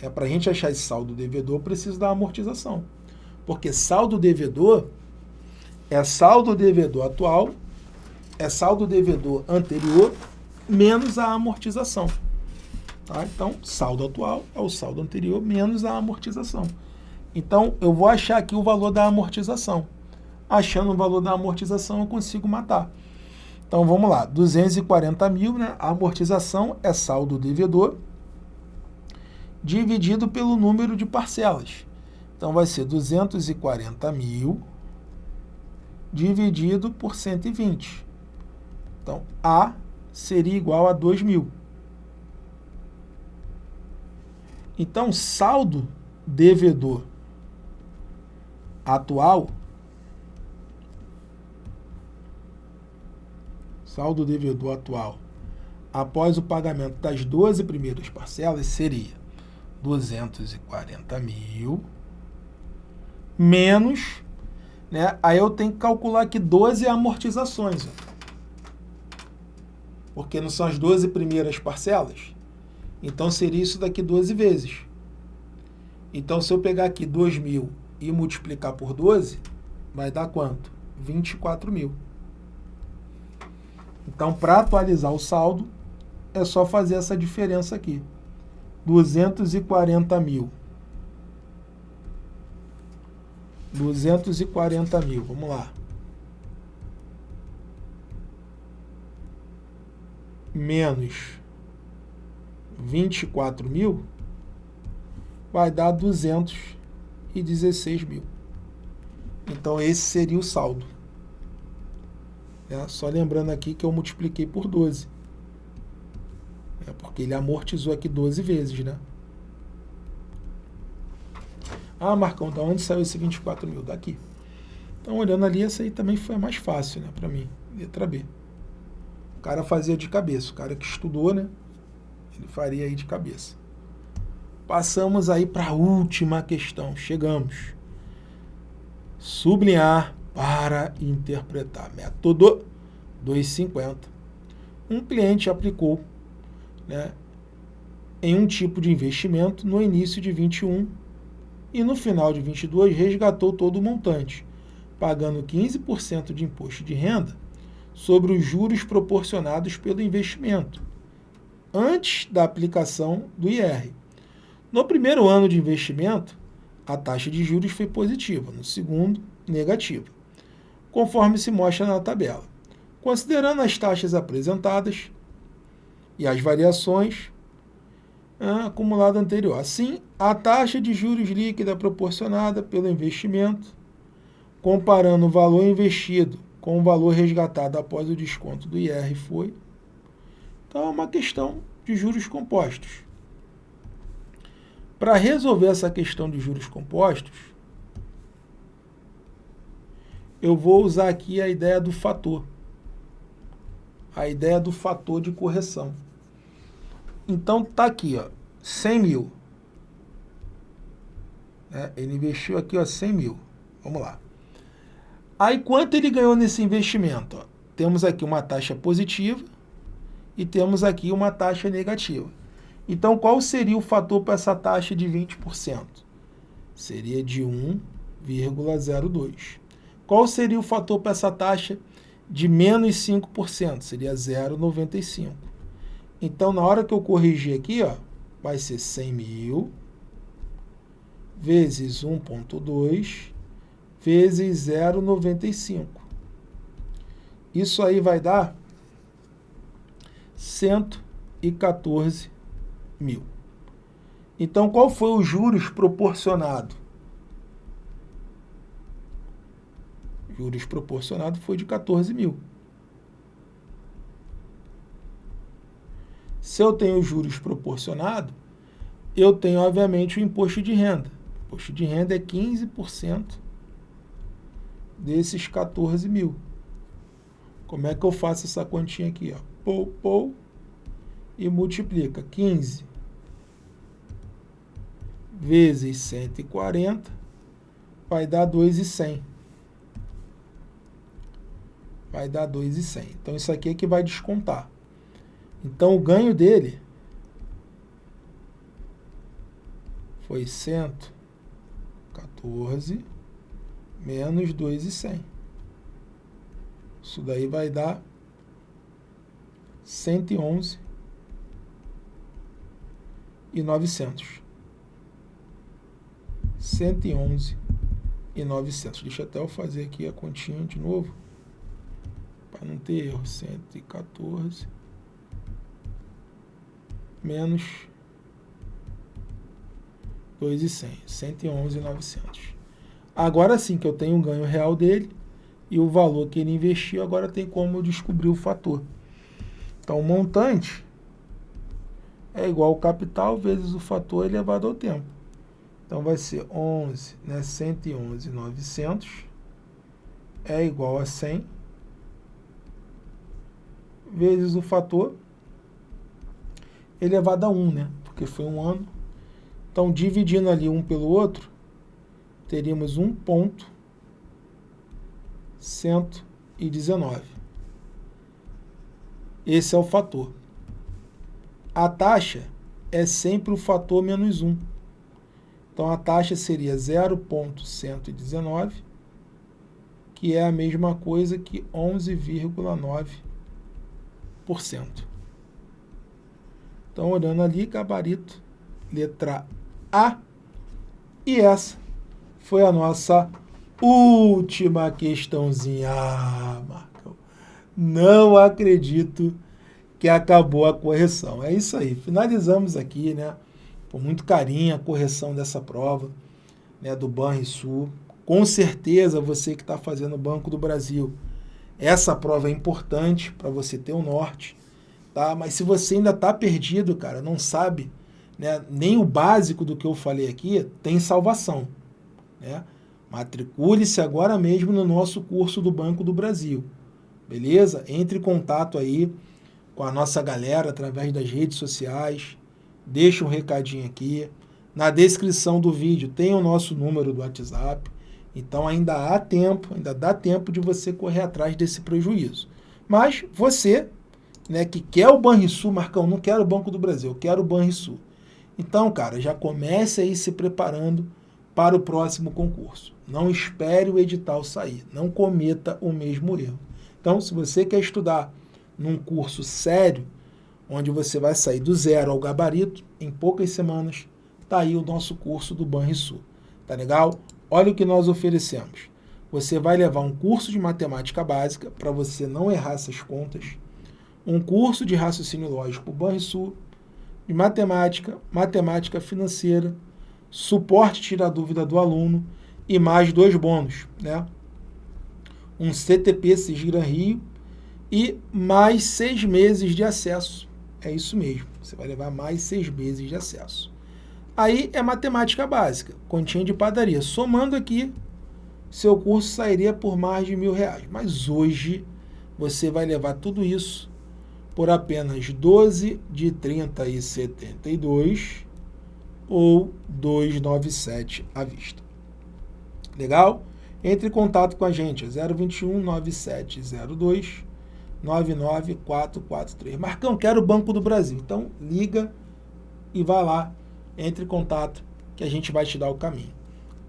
É, Para a gente achar esse saldo devedor, preciso da amortização. Porque saldo devedor é saldo devedor atual, é saldo devedor anterior, menos a amortização. Tá? Então, saldo atual é o saldo anterior menos a amortização. Então, eu vou achar aqui o valor da amortização. Achando o valor da amortização, eu consigo matar. Então, vamos lá. 240 mil, né? A amortização é saldo devedor dividido pelo número de parcelas. Então, vai ser 240 mil dividido por 120. Então, A seria igual a 2 mil. Então, saldo devedor atual, saldo devedor atual, após o pagamento das 12 primeiras parcelas, seria 240 mil menos, né? Aí eu tenho que calcular aqui 12 amortizações, ó. porque não são as 12 primeiras parcelas? Então, seria isso daqui 12 vezes. Então, se eu pegar aqui 2 mil e multiplicar por 12, vai dar quanto? 24 mil. Então, para atualizar o saldo, é só fazer essa diferença aqui. 240 mil. 240 mil, vamos lá. Menos 24 mil, vai dar 216 mil. Então, esse seria o saldo. É, só lembrando aqui que eu multipliquei por 12. É porque ele amortizou aqui 12 vezes, né? Ah, Marcão, da onde saiu esse 24 mil? Daqui. Então, olhando ali, essa aí também foi mais fácil, né, para mim. Letra B. O cara fazia de cabeça. O cara que estudou, né? Ele faria aí de cabeça. Passamos aí para a última questão. Chegamos. Sublinhar para interpretar. Método 250. Um cliente aplicou né, em um tipo de investimento no início de 21 e no final de 22 resgatou todo o montante, pagando 15% de imposto de renda sobre os juros proporcionados pelo investimento antes da aplicação do IR. No primeiro ano de investimento, a taxa de juros foi positiva, no segundo, negativa, conforme se mostra na tabela. Considerando as taxas apresentadas e as variações ah, acumulado anterior. Assim, a taxa de juros líquida proporcionada pelo investimento, comparando o valor investido com o valor resgatado após o desconto do IR foi então, é uma questão de juros compostos. Para resolver essa questão de juros compostos, eu vou usar aqui a ideia do fator. A ideia do fator de correção. Então, tá aqui, ó, 100 mil. É, ele investiu aqui, ó, 100 mil. Vamos lá. Aí, quanto ele ganhou nesse investimento? Ó? Temos aqui uma taxa positiva e temos aqui uma taxa negativa. Então, qual seria o fator para essa taxa de 20%? Seria de 1,02. Qual seria o fator para essa taxa de menos 5%? Seria 0,95. Então, na hora que eu corrigir aqui, ó, vai ser 100 mil vezes 1,2 vezes 0,95. Isso aí vai dar 114 mil. Então, qual foi o juros proporcionado? Juros proporcionado foi de 14 mil. Se eu tenho juros proporcionado, eu tenho, obviamente, o imposto de renda. O imposto de renda é 15% desses 14 mil. Como é que eu faço essa continha aqui? Ó? Pou, pou, e multiplica 15 vezes 140 vai dar 2,100. Vai dar 2,100. Então, isso aqui é que vai descontar. Então, o ganho dele foi 114 menos 2,100. Isso daí vai dar 111 e 900. 111 e 900. Deixa até eu fazer aqui a continha de novo, para não ter erro. 114 menos 2,100. 111 e 900. Agora sim que eu tenho um ganho real dele e o valor que ele investiu, agora tem como eu descobrir o fator. Então, o montante é igual ao capital vezes o fator elevado ao tempo. Então, vai ser 11, né, 111,900 é igual a 100 vezes o fator elevado a 1, né? Porque foi um ano. Então, dividindo ali um pelo outro, teríamos 1.119. Esse é o fator. A taxa é sempre o fator menos 1. Então, a taxa seria 0,119, que é a mesma coisa que 11,9%. Então, olhando ali, gabarito, letra A. E essa foi a nossa última questãozinha. Não acredito que acabou a correção. É isso aí, finalizamos aqui, né? Com muito carinho a correção dessa prova, né, do Banrisul. Com certeza você que está fazendo o Banco do Brasil, essa prova é importante para você ter o um norte, tá? Mas se você ainda está perdido, cara, não sabe, né, nem o básico do que eu falei aqui, tem salvação, né? Matricule-se agora mesmo no nosso curso do Banco do Brasil, beleza? Entre em contato aí com a nossa galera através das redes sociais. Deixa um recadinho aqui. Na descrição do vídeo tem o nosso número do WhatsApp. Então ainda há tempo, ainda dá tempo de você correr atrás desse prejuízo. Mas você, né, que quer o Banrisul, Marcão, não quero o Banco do Brasil, eu quero o Banrisul. Então, cara, já comece aí se preparando para o próximo concurso. Não espere o edital sair, não cometa o mesmo erro. Então, se você quer estudar num curso sério, onde você vai sair do zero ao gabarito em poucas semanas, tá aí o nosso curso do Banrisul. Tá legal? Olha o que nós oferecemos. Você vai levar um curso de matemática básica para você não errar essas contas, um curso de raciocínio lógico Banrisul, de matemática, matemática financeira, suporte tira dúvida do aluno e mais dois bônus, né? Um CTP Cisgran Rio e mais seis meses de acesso. É isso mesmo, você vai levar mais seis meses de acesso. Aí é matemática básica, continha de padaria. Somando aqui, seu curso sairia por mais de mil reais. Mas hoje você vai levar tudo isso por apenas 12 de 30 e 72 ou 297 à vista. Legal? Entre em contato com a gente, 021 9702 99443. Marcão, quero o Banco do Brasil. Então, liga e vá lá, entre em contato que a gente vai te dar o caminho.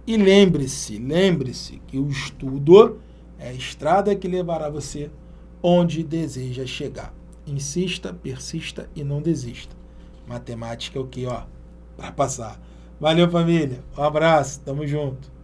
E lembre-se, lembre-se que o estudo é a estrada que levará você onde deseja chegar. Insista, persista e não desista. Matemática é o que, ó, para passar. Valeu, família. Um abraço. Tamo junto.